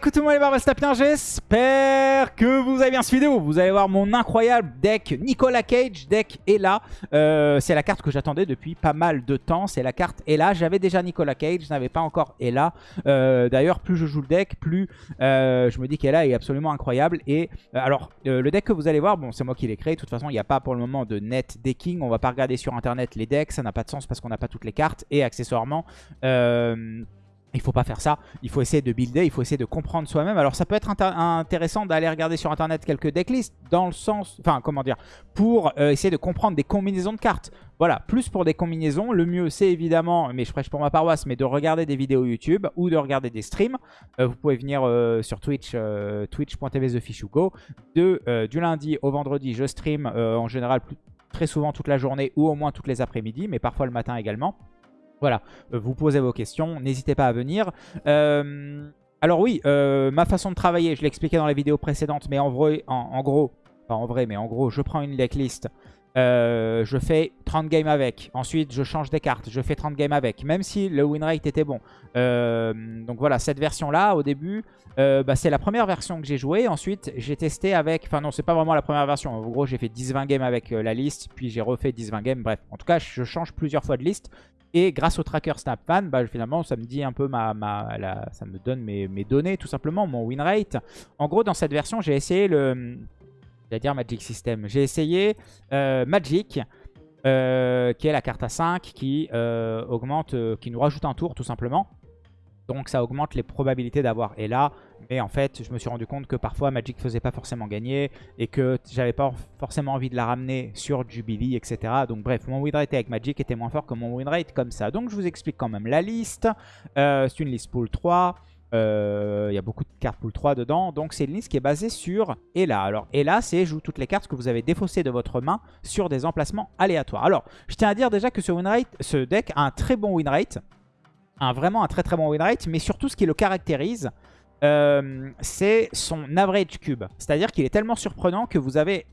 Coucou tout le monde les j'espère que vous avez bien cette vidéo. Vous allez voir mon incroyable deck Nicolas Cage, deck Ella. Euh, c'est la carte que j'attendais depuis pas mal de temps, c'est la carte Ella. J'avais déjà Nicolas Cage, je n'avais pas encore Ella. Euh, D'ailleurs, plus je joue le deck, plus euh, je me dis qu'Ella est absolument incroyable. Et alors, le deck que vous allez voir, bon c'est moi qui l'ai créé. De toute façon, il n'y a pas pour le moment de net decking. On va pas regarder sur internet les decks, ça n'a pas de sens parce qu'on n'a pas toutes les cartes. Et accessoirement... Euh, il faut pas faire ça, il faut essayer de builder, il faut essayer de comprendre soi-même. Alors ça peut être intéressant d'aller regarder sur internet quelques decklists, dans le sens, enfin comment dire, pour euh, essayer de comprendre des combinaisons de cartes. Voilà, plus pour des combinaisons, le mieux c'est évidemment, mais je prêche pour ma paroisse, mais de regarder des vidéos YouTube ou de regarder des streams. Euh, vous pouvez venir euh, sur Twitch, twitch.tv TheFishUgo. De, du lundi au vendredi, je stream en général très souvent toute la journée ou au moins toutes les après-midi, mais parfois le matin également. Voilà, euh, vous posez vos questions, n'hésitez pas à venir. Euh, alors oui, euh, ma façon de travailler, je l'ai expliqué dans la vidéo précédente, mais en vrai, en, gros, pas en vrai, mais en gros, je prends une decklist, je fais 30 games avec. Ensuite, je change des cartes, je fais 30 games avec, même si le win rate était bon. donc voilà, cette version-là, au début, bah, c'est la première version que j'ai jouée. Ensuite, j'ai testé avec... Enfin non, c'est pas vraiment la première version. En gros, j'ai fait 10-20 games avec la liste, puis j'ai refait 10-20 games. Bref, en tout cas, je change plusieurs fois de liste. Et grâce au tracker SnapFan, bah, finalement, ça me dit un peu ma, ça me donne mes, données, tout simplement, mon win rate. En gros, dans cette version, j'ai essayé le, dire Magic System. J'ai essayé euh, Magic, euh, qui est la carte à 5, qui euh, augmente, qui nous rajoute un tour, tout simplement. Donc ça augmente les probabilités d'avoir Ella. Mais en fait, je me suis rendu compte que parfois Magic faisait pas forcément gagner et que j'avais pas forcément envie de la ramener sur Jubilee, etc. Donc bref, mon win rate avec Magic était moins fort que mon win rate comme ça. Donc je vous explique quand même la liste. C'est une liste pool 3. Euh, il y a beaucoup de cartes pool 3 dedans. Donc c'est une liste qui est basée sur Ella. Alors Ella, c'est joue toutes les cartes que vous avez défaussées de votre main sur des emplacements aléatoires. Alors, je tiens à dire déjà que ce, win rate, ce deck a un très bon win rate un, vraiment un très très bon win rate, mais surtout ce qui le caractérise, euh, c'est son average cube. C'est-à-dire qu'il est tellement surprenant que vous avez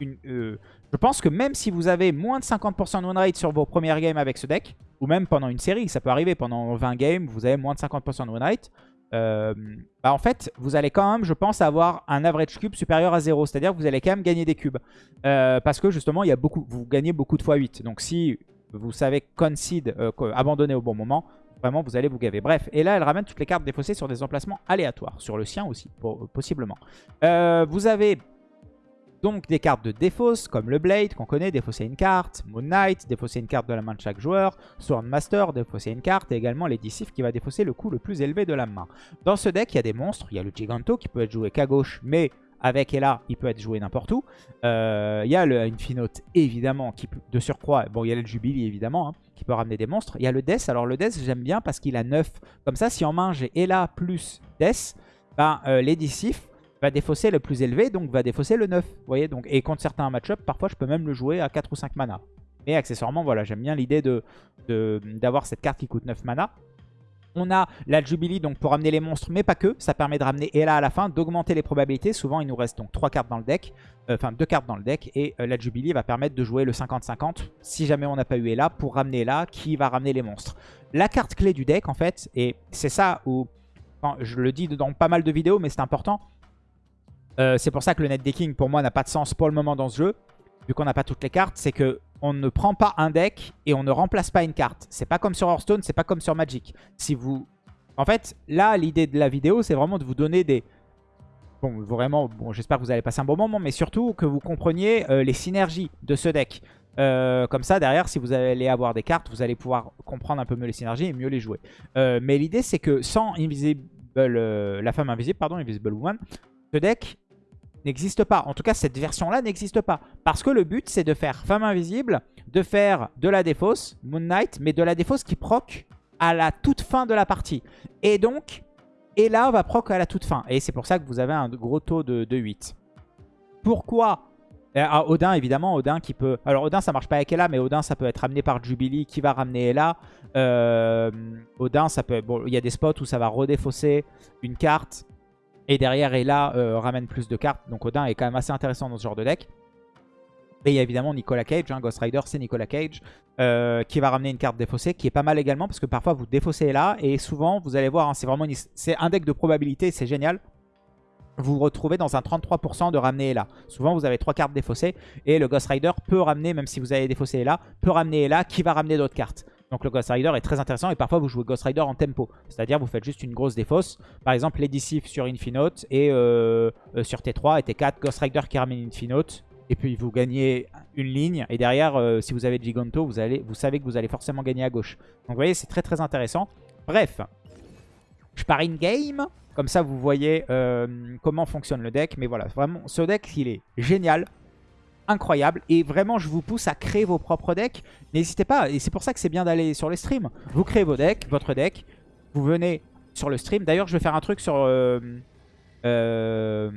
une... Euh, je pense que même si vous avez moins de 50% de win rate sur vos premières games avec ce deck, ou même pendant une série, ça peut arriver pendant 20 games, vous avez moins de 50% de win rate, euh, bah en fait, vous allez quand même, je pense, avoir un average cube supérieur à 0. C'est-à-dire que vous allez quand même gagner des cubes. parce que justement, il y a beaucoup, vous gagnez beaucoup de fois 8. Donc si vous savez concede, abandonner au bon moment, Vraiment, vous allez vous gaver. Bref, et là, elle ramène toutes les cartes défaussées sur des emplacements aléatoires. Sur le sien aussi, possiblement. Euh, vous avez donc des cartes de défausse, comme le Blade, qu'on connaît, défausser une carte. Moon Knight, défausser une carte de la main de chaque joueur. Swordmaster, défausser une carte. Et également les qui va défausser le coût le plus élevé de la main. Dans ce deck, il y a des monstres. Il y a le Giganto qui peut être joué qu'à gauche, mais avec Ella, il peut être joué n'importe où. Euh, il y a le Infinote, évidemment, qui de surcroît. Bon, il y a le Jubilee, évidemment. Hein qui peut ramener des monstres. Il y a le Death. Alors le Death, j'aime bien parce qu'il a 9. Comme ça, si en main j'ai Ella plus Death, ben, euh, va défausser le plus élevé, donc va défausser le 9. Vous voyez donc, Et contre certains match-up, parfois je peux même le jouer à 4 ou 5 mana. Mais accessoirement, voilà, j'aime bien l'idée d'avoir de, d'avoir cette carte qui coûte 9 mana. On a la Jubilee donc pour ramener les monstres, mais pas que. Ça permet de ramener Ella à la fin, d'augmenter les probabilités. Souvent, il nous reste donc 3 cartes dans le deck. Euh, enfin, 2 cartes dans le deck. Et euh, la Jubilee va permettre de jouer le 50-50, si jamais on n'a pas eu Ella, pour ramener Ella, qui va ramener les monstres. La carte clé du deck, en fait, et c'est ça où... je le dis dans pas mal de vidéos, mais c'est important. Euh, c'est pour ça que le net decking, pour moi, n'a pas de sens pour le moment dans ce jeu. Vu qu'on n'a pas toutes les cartes, c'est que on ne prend pas un deck et on ne remplace pas une carte. C'est pas comme sur Hearthstone, c'est pas comme sur Magic. Si vous... En fait, là, l'idée de la vidéo, c'est vraiment de vous donner des... Bon, vraiment, j'espère que vous allez passer un bon moment, mais surtout que vous compreniez euh, les synergies de ce deck. Euh, comme ça, derrière, si vous allez avoir des cartes, vous allez pouvoir comprendre un peu mieux les synergies et mieux les jouer. Mais l'idée, c'est que sans Invisible, la femme invisible, pardon, Invisible Woman, ce deck n'existe pas. En tout cas, cette version-là n'existe pas. Parce que le but, c'est de faire Femme Invisible, de faire de la défausse, Moon Knight, mais de la défausse qui proc à la toute fin de la partie. Et donc, Ella va proc à la toute fin. Et c'est pour ça que vous avez un gros taux de, 8. Pourquoi? Euh, ah, Odin, évidemment, Odin qui peut... Alors Odin, ça marche pas avec Ella, mais Odin, ça peut être ramené par Jubilee, qui va ramener Ella. Euh, Odin, ça peut... Bon, il y a des spots où ça va redéfausser une carte et derrière, Ella euh, ramène plus de cartes. Donc Odin est quand même assez intéressant dans ce genre de deck. Et il y a évidemment Nicolas Cage. Hein. Ghost Rider, c'est Nicolas Cage. euh, qui va ramener une carte défaussée, qui est pas mal également, parce que parfois vous défaussez là, et souvent, vous allez voir, hein, c'est vraiment un deck de probabilité, c'est génial. Vous vous retrouvez dans un 33% de ramener là. Souvent, vous avez trois cartes défaussées, et le Ghost Rider peut ramener, même si vous avez défaussé là, peut ramener là, qui va ramener d'autres cartes. Donc le Ghost Rider est très intéressant et parfois vous jouez Ghost Rider en tempo. C'est-à-dire vous faites juste une grosse défausse. Par exemple Lady Sif sur Infinote et euh, euh, sur T3 et T4 Ghost Rider qui ramène Infinote. Et puis vous gagnez une ligne et derrière euh, si vous avez Giganto vous, allez, vous savez que vous allez forcément gagner à gauche. Donc vous voyez c'est très très intéressant. Bref, je pars in-game. Comme ça vous voyez comment fonctionne le deck. Mais voilà, vraiment ce deck il est génial incroyable. Et vraiment, je vous pousse à créer vos propres decks. N'hésitez pas, et c'est pour ça que c'est bien d'aller sur les streams. Vous créez vos decks, votre deck, vous venez sur le stream. D'ailleurs, je vais faire un truc sur... Euh, euh,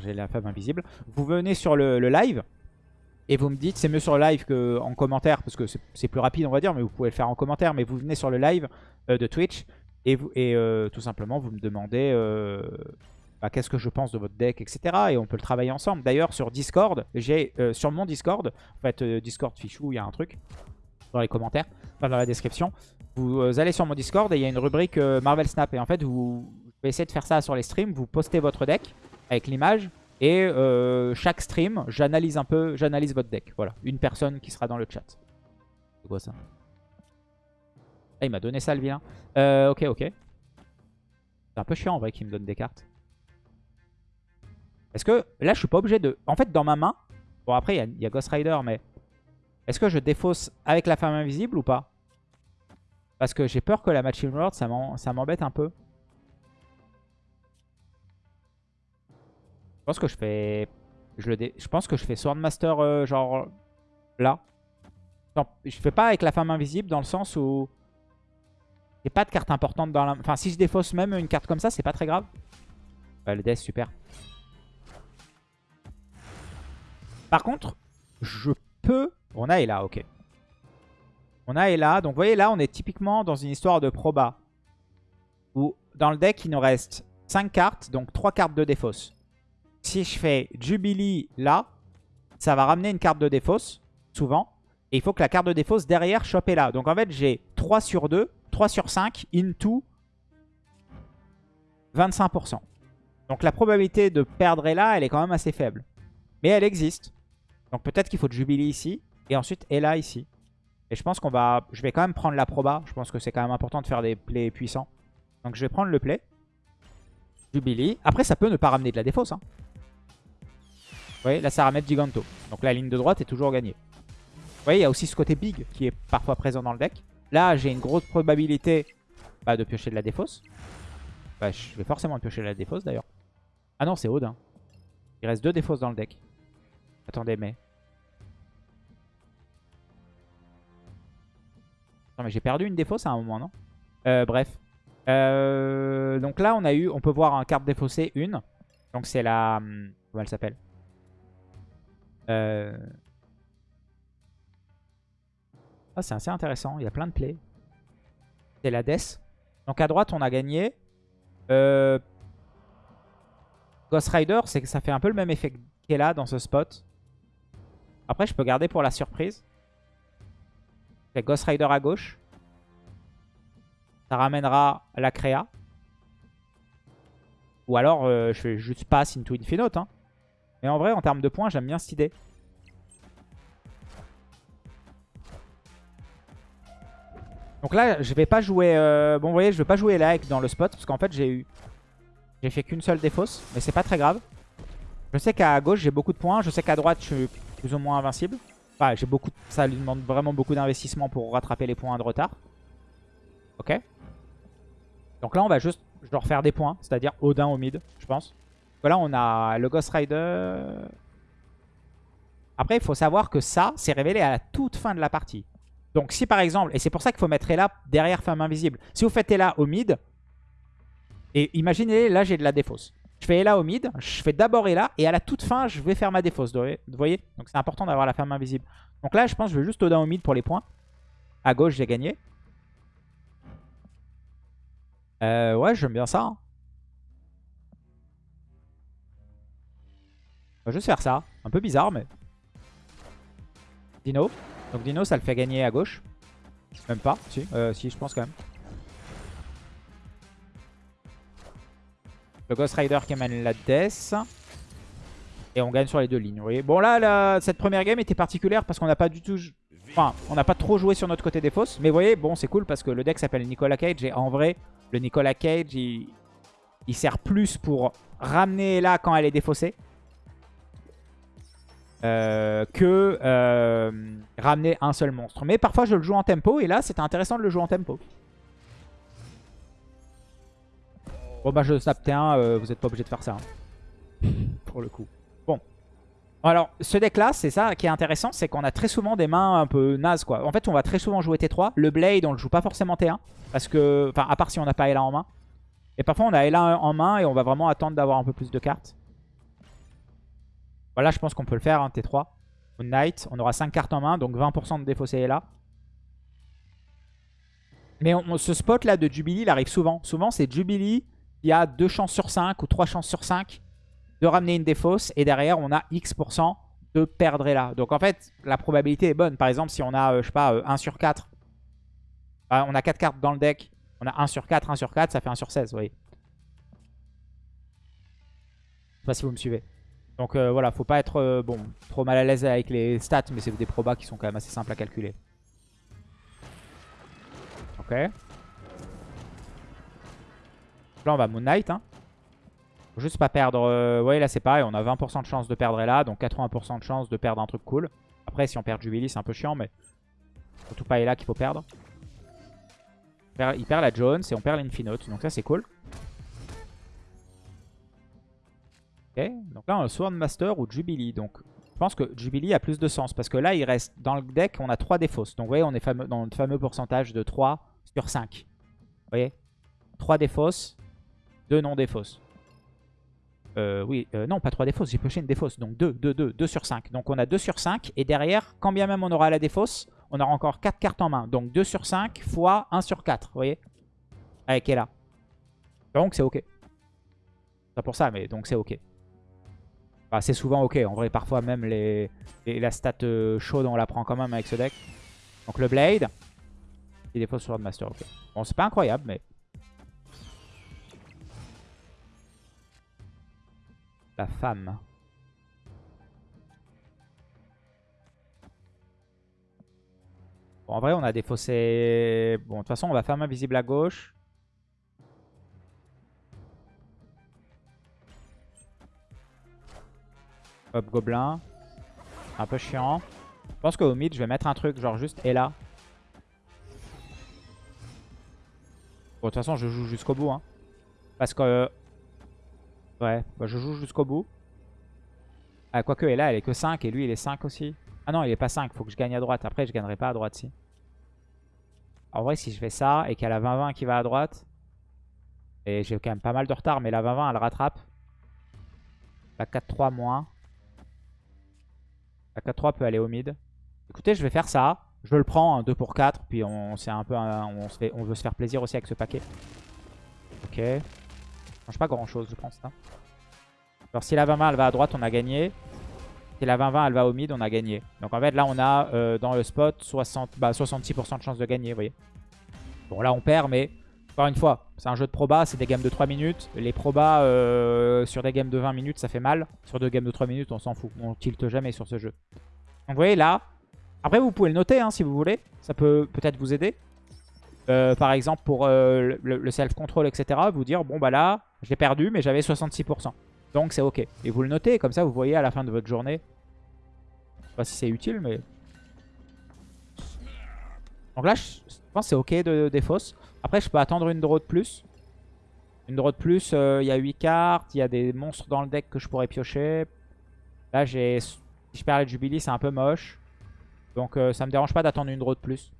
j'ai la femme invisible. Vous venez sur le, live et vous me dites, c'est mieux sur le live qu'en commentaire, parce que c'est plus rapide, on va dire, mais vous pouvez le faire en commentaire. Mais vous venez sur le live euh, de Twitch et, et tout simplement, vous me demandez qu'est-ce que je pense de votre deck, etc. Et on peut le travailler ensemble. D'ailleurs, sur Discord, j'ai euh, sur mon Discord, en fait, euh, Discord Fichou, il y a un truc dans les commentaires, enfin dans la description. Vous euh, allez sur mon Discord et il y a une rubrique Marvel Snap. Et en fait, vous, essayer de faire ça sur les streams. Vous postez votre deck avec l'image. Et chaque stream, j'analyse un peu, j'analyse votre deck. Voilà, une personne qui sera dans le chat. C'est quoi ça? Ah, il m'a donné ça le vilain. ok, ok. C'est un peu chiant en vrai qu'il me donne des cartes. Est-ce que là, je suis pas obligé de... En fait, dans ma main... Bon, après, il y, a Ghost Rider, mais... Est-ce que je défausse avec la femme invisible ou pas? Parce que j'ai peur que la Machine World, ça m'embête un peu. Je pense que je fais... Je, le je pense que je fais Swordmaster, euh, genre... Là. je fais pas avec la femme invisible dans le sens où... A pas de carte importante dans la... Enfin, si je défausse même une carte comme ça, c'est pas très grave. le death, super. Par contre, je peux... On a là, ok. On a là. Donc vous voyez là, on est typiquement dans une histoire de proba. Où dans le deck, il nous reste 5 cartes, donc 3 cartes de défausse. Si je fais Jubilee là, ça va ramener une carte de défausse, souvent. Et il faut que la carte de défausse derrière chope là. Donc en fait, j'ai 3 sur 2, 3 sur 5, into 25%. Donc la probabilité de perdre là, elle est quand même assez faible. Mais elle existe. Donc peut-être qu'il faut de Jubilee ici. Et ensuite Ella ici. Et je pense qu'on va... Je vais quand même prendre la proba. Je pense que c'est quand même important de faire des plays puissants. Donc je vais prendre le play. Jubilee. Après ça peut ne pas ramener de la défausse. Hein. Vous voyez, là ça ramène Giganto. Donc la ligne de droite est toujours gagnée. Vous voyez, il y a aussi ce côté big qui est parfois présent dans le deck. Là, j'ai une grosse probabilité bah, de piocher de la défausse. Bah, je vais forcément piocher de la défausse d'ailleurs. Ah non, c'est Odin. Il reste deux défausses dans le deck. Attendez, mais... Non, mais j'ai perdu une défausse à un moment, non? Euh, Bref. Euh, donc là, on a eu... On peut voir un carte défaussée, une. Donc c'est la... Hum, comment elle s'appelle? Euh... Ah, c'est assez intéressant. Il y a plein de plays. C'est la Death. Donc à droite, on a gagné. Ghost Rider, c'est que ça fait un peu le même effet qu'elle a dans ce spot. Après, je peux garder pour la surprise. Fait Ghost Rider à gauche. Ça ramènera la créa. Ou alors, euh, je fais juste pass into Infinite. Hein. Mais en vrai, en termes de points, j'aime bien cette idée. Donc là, je vais pas jouer... Euh, bon, vous voyez, je vais pas jouer like dans le spot. Parce qu'en fait, j'ai eu... J'ai fait qu'une seule défausse. Mais c'est pas très grave. Je sais qu'à gauche, j'ai beaucoup de points. Je sais qu'à droite, je suis plus ou moins invincible. J'ai beaucoup, ça lui demande vraiment beaucoup d'investissement pour rattraper les points de retard. Ok. Donc là, on va juste faire des points, c'est-à-dire Odin au mid, je pense. Là, on a le Ghost Rider. Après, il faut savoir que ça, c'est révélé à la toute fin de la partie. Donc si par exemple, et c'est pour ça qu'il faut mettre Ella derrière Femme Invisible. Si vous faites Ella au mid, et imaginez, là j'ai de la défausse. Je fais Ella au mid, je fais d'abord Ella, et à la toute fin, je vais faire ma défausse. Vous voyez? Donc c'est important d'avoir la femme invisible. Donc là, je pense que je vais juste Odin au mid pour les points. À gauche, j'ai gagné. Euh, ouais, j'aime bien ça. Hein. On va juste faire ça. Un peu bizarre, mais... Dino. Donc Dino, ça le fait gagner à gauche. Même pas, si, euh, si je pense quand même. Le Ghost Rider qui amène la Death. Et on gagne sur les deux lignes. Bon là, cette première game était particulière parce qu'on n'a pas du tout... Enfin, on n'a pas trop joué sur notre côté des. Mais vous voyez, bon, c'est cool parce que le deck s'appelle Nicolas Cage. Et en vrai, le Nicolas Cage, il, il sert plus pour ramener là quand elle est défaussée. Euh, que euh, ramener un seul monstre. Mais parfois je le joue en tempo et là c'était intéressant de le jouer en tempo. Bon bah je snap T1, euh, vous n'êtes pas obligé de faire ça. hein. Pour le coup. Bon. Alors ce deck là, c'est ça qui est intéressant, c'est qu'on a très souvent des mains un peu nazes quoi. En fait on va très souvent jouer T3. Le Blade on le joue pas forcément T1. Parce que, enfin à part si on n'a pas Ella en main. Et parfois on a Ella en main et on va vraiment attendre d'avoir un peu plus de cartes. Voilà, je pense qu'on peut le faire, hein, T3. Moon Knight, on aura 5 cartes en main, donc 20% de défaussé est là. Mais on- ce spot là de Jubilee, il arrive souvent. Souvent, c'est Jubilee qui a 2 chances sur 5 ou 3 chances sur 5 de ramener une défausse. Et derrière, on a X% de perdre là. Donc en fait, la probabilité est bonne. Par exemple, si on a, euh, je sais pas, euh, 1 sur 4. bah, on a 4 cartes dans le deck. On a 1 sur 4, 1 sur 4, ça fait 1 sur 16, vous voyez. Je sais pas si vous me suivez. Donc euh, voilà, faut pas être euh, trop mal à l'aise avec les stats, mais c'est des probas qui sont quand même assez simples à calculer. Ok. Là on va Moon Knight. Hein. Faut juste pas perdre... euh, voyez là c'est pareil, on a 20% de chance de perdre là, donc 80% de chance de perdre un truc cool. Après si on perd Jubilee c'est un peu chiant, mais surtout pas là qu'il faut perdre. Il perd- la Jones et on perd l'Infinote, donc ça c'est cool. Ok, donc là on a Sword Master ou Jubilee. Donc je pense que Jubilee a plus de sens parce que là il reste dans le deck, on a 3 défausses. Donc vous voyez, on est dans le fameux pourcentage de 3 sur 5. Vous voyez 3 défausses, 2 non défausses. Euh, oui, euh, non, pas 3 défausses, j'ai pioché une défausse. Donc 2, 2, 2, 2 sur 5. Donc on a 2 sur 5. Et derrière, quand bien même on aura la défausse, on aura encore 4 cartes en main. Donc 2 sur 5 fois 1 sur 4. Vous voyez? Avec Ella. Donc c'est ok. Pas pour ça, mais donc c'est ok. C'est souvent ok. En vrai, parfois même les, la stat euh, chaude, on la prend quand même avec ce deck. Donc le Blade. Des fois sur Master, ok. Bon, c'est pas incroyable, mais... La femme. Bon, en vrai, on a défaussé... Bon, de toute façon, on va faire main visible à gauche. Hop, gobelin. Un peu chiant. Je pense qu'au mid, je vais mettre un truc genre juste et là. Bon, de toute façon, je joue jusqu'au bout. Hein. Parce que... Ouais, bah, je joue jusqu'au bout. Ah, quoique, et là, elle est que 5 et lui, il est 5 aussi. Ah non, il est pas 5. Faut que je gagne à droite. Après, je gagnerai pas à droite, si. En vrai, si je fais ça et qu'elle a 20-20 qui va à droite... Et j'ai quand même pas mal de retard, mais la 20-20, elle rattrape. La 4-3 moins. La 4-3 peut aller au mid. Écoutez, je vais faire ça. Je le prends, un 2 pour 4. Puis on, un peu on, on veut se faire plaisir aussi avec ce paquet. Ok. Change pas grand chose, je pense. Là. Alors si la 20-20 elle va à droite, on a gagné. Si la 20-20 elle va au mid, on a gagné. Donc en fait là on a euh, dans le spot 60, bah, 66% de chance de gagner, voyez. Bon là on perd, mais encore une fois, c'est un jeu de proba, c'est des games de 3 minutes. Les probas euh, sur des games de 20 minutes, ça fait mal. Sur deux games de 3 minutes, on s'en fout. On tilte jamais sur ce jeu. Donc vous voyez là, après vous pouvez le noter hein, si vous voulez. Ça peut peut-être vous aider. Euh, par exemple pour euh, le, self-control, etc. Vous dire, bon bah là, j'ai perdu, mais j'avais 66%. Donc c'est ok. Et vous le notez, comme ça vous voyez à la fin de votre journée. Je sais pas si c'est utile, mais... Donc là, je pense que c'est ok de défausse. Après, je peux attendre une draw de plus. Une draw de plus, euh, il y a 8 cartes. Il y a des monstres dans le deck que je pourrais piocher. Là, j'ai... Si je perds les Jubilee, c'est un peu moche. Donc euh, ça me dérange pas d'attendre une draw de plus.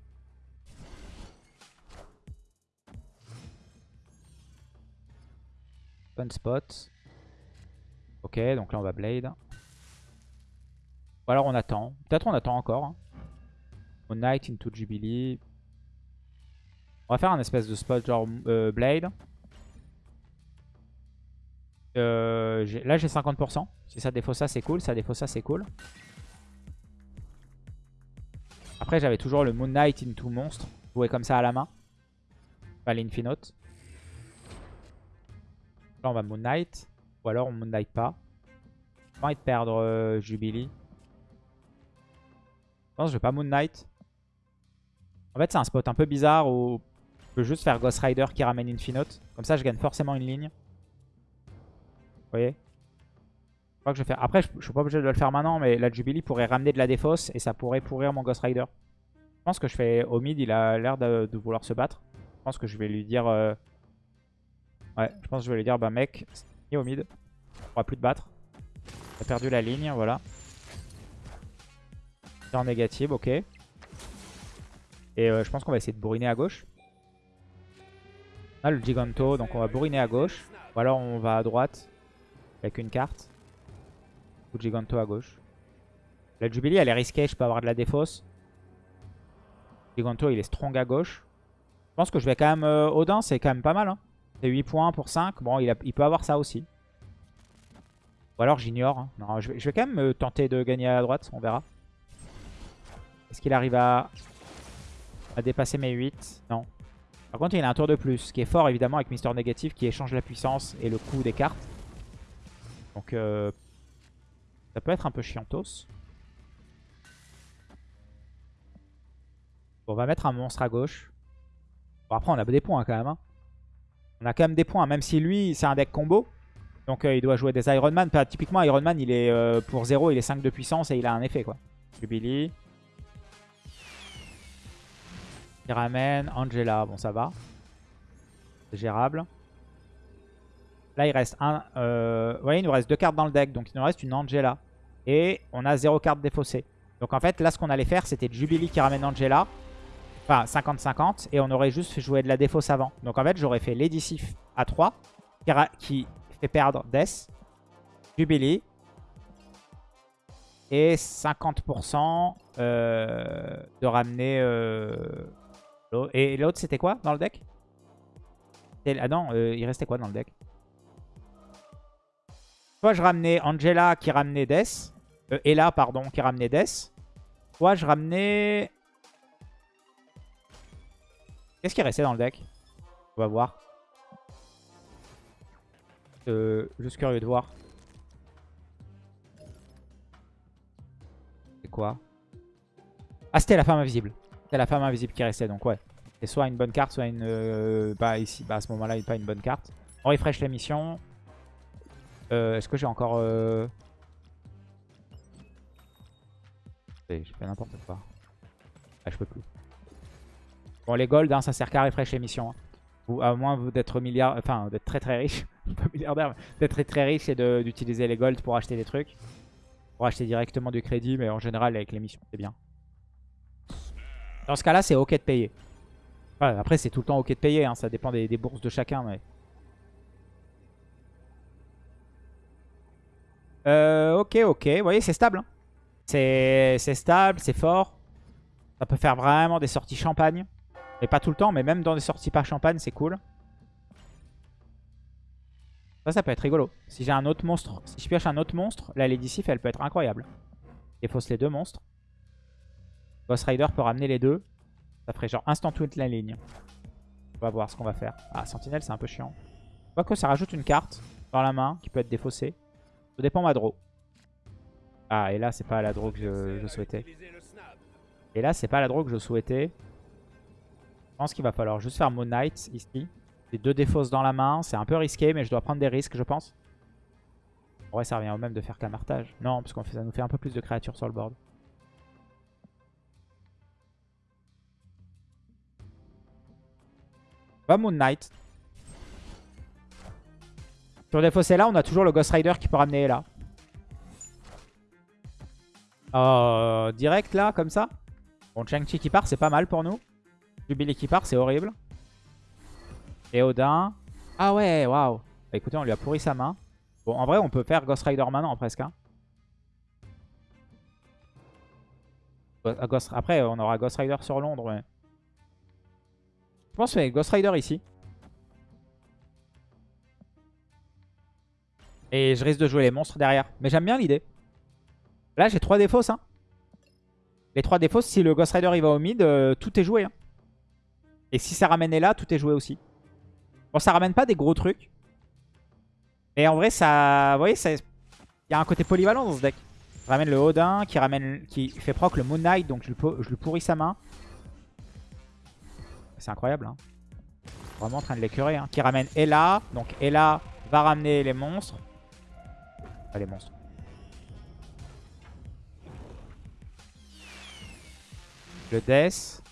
Spot. Ok, donc là on va Blade. Ou alors on attend. Peut-être on attend encore. Hein. Moon Knight into Jubilee. On va faire un espèce de spot genre euh, Blade. Euh, là j'ai 50%. Si ça défausse ça c'est cool. Ça défausse ça c'est cool. Après, j'avais toujours le Moon Knight into monstre. Joué comme ça à la main. Pas l'Infinote. Là, on va Moon Knight. Ou alors, on Moon Knight pas. J'ai pas envie de perdre euh, Jubilee. Je pense que je vais pas Moon Knight. En fait, c'est un spot un peu bizarre où je peux juste faire Ghost Rider qui ramène Infinote. Comme ça, je gagne forcément une ligne. Vous voyez? Je crois que je vais faire... Après, je, je suis pas obligé de le faire maintenant, mais la Jubilee pourrait ramener de la défausse et ça pourrait pourrir mon Ghost Rider. Je pense que je fais au mid, il a l'air de, de, vouloir se battre. Je pense que je vais lui dire... Euh... Ouais, je pense que je vais lui dire, bah mec, ni au mid, on pourra plus te battre. T'as perdu la ligne, voilà. C'est en négative, ok. Et euh, je pense qu'on va essayer de bourriner à gauche. On le Giganto, donc on va bourriner à gauche. Ou alors on va à droite avec une carte. Ou Giganto à gauche. La Jubilee, elle est risquée, je peux avoir de la défausse. Giganto, il est strong à gauche. Je pense que je vais quand même... Euh, Odin, c'est quand même pas mal. Hein. C'est 8 points pour 5. Bon, il, peut avoir ça aussi. Ou alors j'ignore. Hein. Je vais, quand même euh, tenter de gagner à droite. On verra. Est-ce qu'il arrive à, dépasser mes 8 Non. Par contre, il a un tour de plus. Ce qui est fort, évidemment, avec Mister Négatif qui échange la puissance et le coût des cartes. Donc, euh, ça peut être un peu chiantos. On va mettre un monstre à gauche. Bon, après, on a des points quand même. Hein. On a quand même des points, même si lui, c'est un deck combo. Donc, euh, il doit jouer des Iron Man. typiquement, Iron Man, il est euh, pour 0, il est 5 de puissance et il a un effet, quoi. Jubilee. Il ramène Angela. Bon, ça va. C'est gérable. Là, il reste un... Euh... Vous voyez, il nous reste deux cartes dans le deck. Donc, il nous reste une Angela. Et on a zéro carte défaussée. Donc, en fait, là, ce qu'on allait faire, c'était Jubilee qui ramène Angela. Enfin, 50-50. Et on aurait juste jouer de la défausse avant. Donc, en fait, j'aurais fait Lady Sif à 3. Qui, fait perdre Death. Jubilee. Et 50% euh, de ramener... Euh, et l'autre, c'était quoi dans le deck? Ah non, euh, il restait quoi dans le deck? Soit je ramenais Angela qui ramenait Death. Ella, pardon, qui ramenait Death. Soit je ramenais... Qu'est-ce qui restait dans le deck On va voir. Euh, juste curieux de voir. C'est quoi Ah, c'était la femme invisible. C'est la femme invisible qui restait, donc ouais. C'est soit une bonne carte, soit une... Euh, bah ici, bah à ce moment-là, pas une bonne carte. On refresh la mission. Euh, Est-ce que j'ai encore... Euh... J'ai fait n'importe quoi. Ah, je peux plus. Bon, les gold, hein, ça sert qu'à refresh les missions. Hein. Ou à moins d'être très très riche. pas milliardaire, d'être très très riche et d'utiliser les gold pour acheter des trucs. Pour acheter directement du crédit, mais en général, avec les missions, c'est bien. Dans ce cas-là, c'est ok de payer. après, c'est tout le temps ok de payer. Hein. Ça dépend des, bourses de chacun. Mais... Euh, ok, ok. Vous voyez, c'est stable. Hein. C'est stable, c'est fort. Ça peut faire vraiment des sorties champagne. Mais pas tout le temps, mais même dans des sorties pas champagne, c'est cool. Ça, ça peut être rigolo. Si j'ai un autre monstre, si je pioche un autre monstre, la Lady Sif, elle peut être incroyable. Défausse les deux monstres. Ghost Rider peut ramener les deux. Ça ferait genre instant tweet la ligne. On va voir ce qu'on va faire. Ah, Sentinelle, c'est un peu chiant. que ça rajoute une carte dans la main qui peut être défaussée. Ça dépend ma draw. Ah, et là, c'est pas la draw que je, souhaitais. Et là, c'est pas la draw que je souhaitais. Je pense qu'il va falloir juste faire Moon Knight ici. J'ai deux défausses dans la main. C'est un peu risqué, mais je dois prendre des risques, je pense. En vrai, ça revient au même de faire camartage. Non, parce que ça nous fait un peu plus de créatures sur le board. Va Moon Knight. Sur des fossés là, on a toujours le Ghost Rider qui peut ramener là. Euh, direct là, comme ça. Bon, Chang-Chi qui part, c'est pas mal pour nous. Jubilee qui part, c'est horrible. Et Odin. Ah ouais, waouh. Bah, écoutez, on lui a pourri sa main. Bon, en vrai, on peut faire Ghost Rider maintenant, presque. Hein. Après, on aura Ghost Rider sur Londres, ouais. Je pense que Ghost Rider ici. Et je risque de jouer les monstres derrière. Mais j'aime bien l'idée. Là, j'ai trois défauts, ça. Les trois défauts, si le Ghost Rider il va au mid, euh, tout est joué. hein. Et si ça ramène là, tout est joué aussi. Bon, ça ramène pas des gros trucs. Mais en vrai, ça... Vous voyez, il y a un côté polyvalent dans ce deck. Ramène le Odin, qui ramène, qui fait proc le Moon Knight, donc je lui, po- je lui pourris sa main. C'est incroyable. Hein. Vraiment en train de l'écœurer. Hein. Qui ramène Ella. Donc Ella va ramener les monstres. Pas les monstres. Le Death.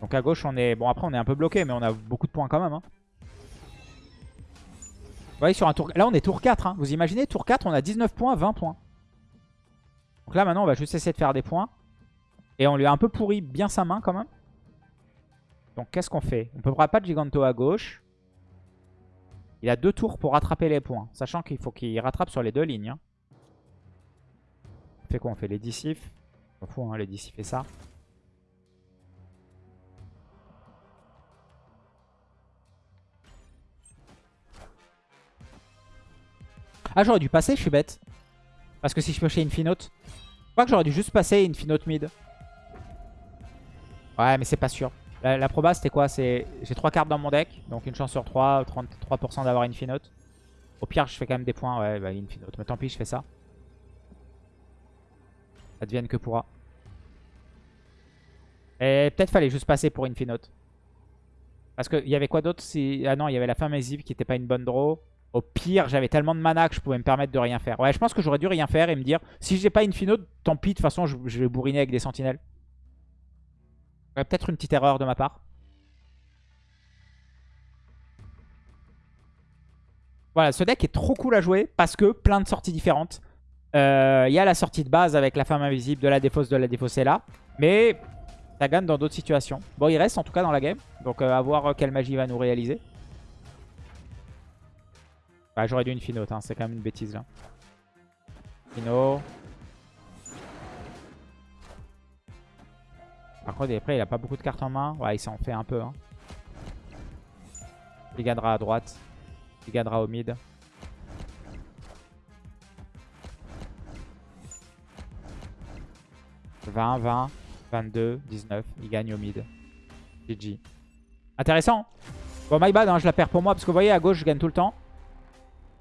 Donc à gauche, on est... Bon, après, on est un peu bloqué, mais on a beaucoup de points quand même. Hein. Vous voyez, sur un tour... Là, on est tour 4. hein. Vous imaginez, tour 4, on a 19 points, 20 points. Donc là, maintenant, on va juste essayer de faire des points. Et on lui a un peu pourri bien sa main, quand même. Donc, qu'est-ce qu'on fait? On ne peut pas de Giganto à gauche. Il a deux tours pour rattraper les points. Sachant qu'il faut qu'il rattrape sur les deux lignes. hein. On fait quoi? On fait les dissifs. On s'en fout, hein, les dissifs et ça. Ah, j'aurais dû passer, je suis bête. Parce que si je piochais Infinote. Je crois que j'aurais dû juste passer Infinote mid. Ouais, mais c'est pas sûr. La, proba, c'était quoi? J'ai 3 cartes dans mon deck. Donc une chance sur 3, 33% d'avoir Infinote. Au pire, je fais quand même des points. Ouais, bah Infinote. Mais tant pis, je fais ça. Advienne que pourra. Et peut-être fallait juste passer pour Infinote. Parce qu'il y avait quoi d'autre si... Ah non, il y avait la fin massive qui était pas une bonne draw. Au pire, j'avais tellement de mana que je pouvais me permettre de rien faire. Ouais, je pense que j'aurais dû rien faire et me dire, si j'ai pas Infinote, tant pis, de toute façon, je, vais bourriner avec des sentinelles. Peut-être une petite erreur de ma part. Voilà, ce deck est trop cool à jouer parce que plein de sorties différentes. Euh, Il y a la sortie de base avec la femme invisible, de la défausse, de la défaussée là. Mais ça gagne dans d'autres situations. Bon, il reste en tout cas dans la game. Donc euh, à voir euh, quelle magie il va nous réaliser. Bah, J'aurais dû une Finote, c'est quand même une bêtise là. Fino. Par contre, après, il a pas beaucoup de cartes en main. Ouais, il s'en fait un peu. Hein. Il gagnera à droite. Il gagnera au mid. « 20, 20, 22, 19. Il gagne au mid. GG. Intéressant. Bon, my bad, hein, je la perds pour moi. Parce que vous voyez, à gauche, je gagne tout le temps.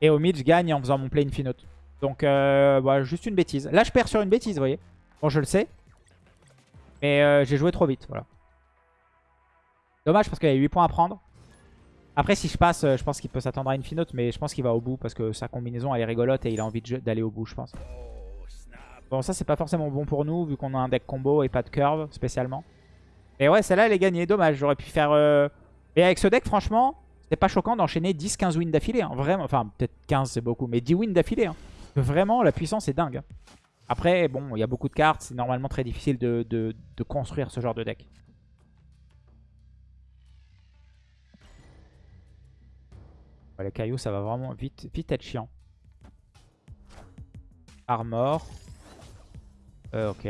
Et au mid, je gagne en faisant mon play infinote. Donc, euh, voilà, juste une bêtise. Là, je perds sur une bêtise, vous voyez. Bon, je le sais. Mais euh, j'ai joué trop vite, voilà. Dommage parce qu'il y a 8 points à prendre. Après, si je passe, euh, je pense qu'il peut s'attendre à une finote, mais je pense qu'il va au bout parce que sa combinaison, elle est rigolote et il a envie d'aller au bout, je pense. Bon, ça, c'est pas forcément bon pour nous, vu qu'on a un deck combo et pas de curve, spécialement. Et ouais, celle-là, elle est gagnée. Dommage, j'aurais pu faire... euh, Et avec ce deck, franchement, c'était pas choquant d'enchaîner 10-15 wins d'affilée. hein. Vraiment, enfin, peut-être 15, c'est beaucoup, mais 10 wins d'affilée. hein. Vraiment, la puissance est dingue. hein. Après, bon, il y a beaucoup de cartes. C'est normalement très difficile de, de- construire ce genre de deck. Les cailloux, ça va vraiment vite, vite être chiant. Armor. Euh, ok.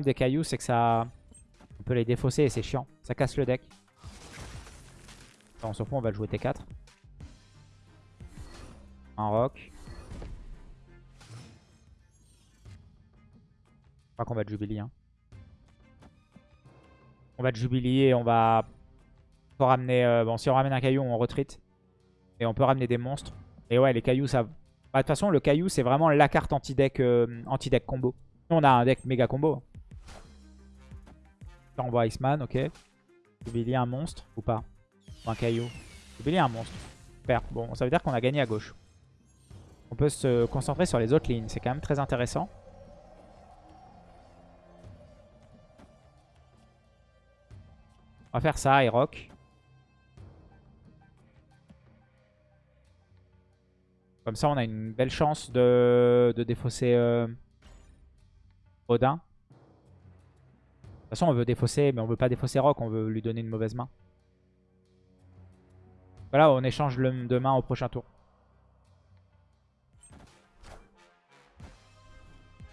Des cailloux, c'est que ça... On peut les défausser et c'est chiant. Ça casse le deck. On s'en fout, on va jouer T4. Un rock. Crois qu'on va Jubilee. Hein. On va Jubilee et on va... Ramener... euh, Bon, si on ramène un caillou, on retreat. Et on peut ramener des monstres. Et ouais, les cailloux, ça... Bah, De toute façon, le caillou, c'est vraiment la carte anti-deck euh, anti-deck combo. On a un deck méga combo. On voit Iceman, ok? Jubilee un monstre ou pas? Ou un caillou? Jubilee un monstre. Super. Bon, ça veut dire qu'on a gagné à gauche. On peut se concentrer sur les autres lignes. C'est quand même très intéressant. On va faire ça et rock. Comme ça, on a une belle chance de, de défausser euh, Odin. De toute façon, on veut défausser, mais on veut pas défausser Rock. On veut lui donner une mauvaise main. Voilà, on échange le de main au prochain tour.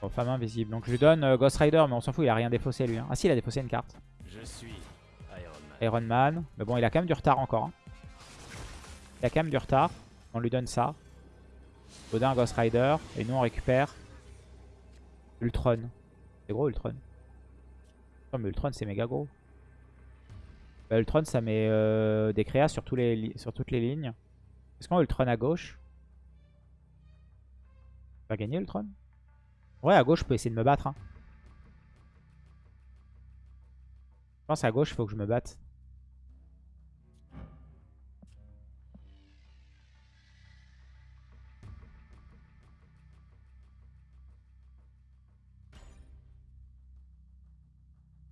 Bon, femme invisible. Donc je lui donne euh, Ghost Rider, mais on s'en fout, il a rien défaussé lui. hein. Ah si, il a défaussé une carte. Je suis Iron Man. Iron Man. Mais bon, il a quand même du retard encore. hein. Il a quand même du retard. On lui donne ça. Odin, Ghost Rider. Et nous, on récupère Ultron. C'est gros, Ultron. Mais Ultron, c'est méga gros. Bah, Ultron, ça met euh, des créas sur toutes les lignes. Est-ce qu'on a Ultron à gauche? Va gagner Ultron? Ouais, à gauche, je peux essayer de me battre. Hein. Je pense à gauche, il faut que je me batte.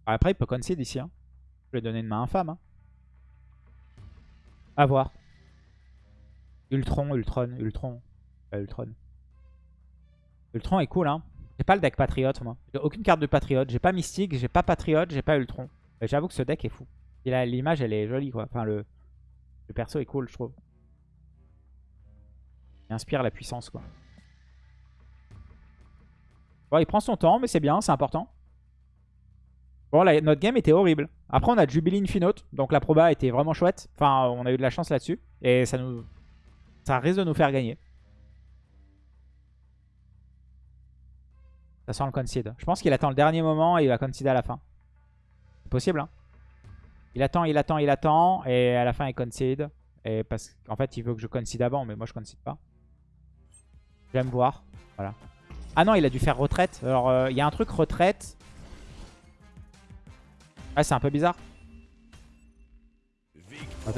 Après, il peut concede ici. Hein. Je vais donner une main infâme. Hein. A voir. Ultron, Ultron, Ultron. Ultron. Ultron est cool, hein. J'ai pas le deck Patriote, moi. J'ai aucune carte de Patriote. J'ai pas Mystique, j'ai pas Patriote, j'ai pas Ultron. J'avoue que ce deck est fou. L'image, elle est jolie, quoi. Enfin, le, le perso est cool, je trouve. Il inspire la puissance, quoi. Bon, il prend son temps, mais c'est bien, c'est important. Notre game était horrible. Après, on a Jubilee Infinote. Donc la proba était vraiment chouette. Enfin, on a eu de la chance là-dessus. Et ça nous... Ça risque de nous faire gagner. Ça sent le concede. Je pense qu'il attend le dernier moment et il va concede à la fin. C'est possible, hein Il attend, il attend, il attend. Et à la fin, il concede. Et parce qu'en fait, il veut que je concede avant. Mais moi, je concede pas. J'aime voir. Voilà. Ah non, il a dû faire retraite. Alors, euh, il y a un truc retraite. Ouais, c'est un peu bizarre. Ok.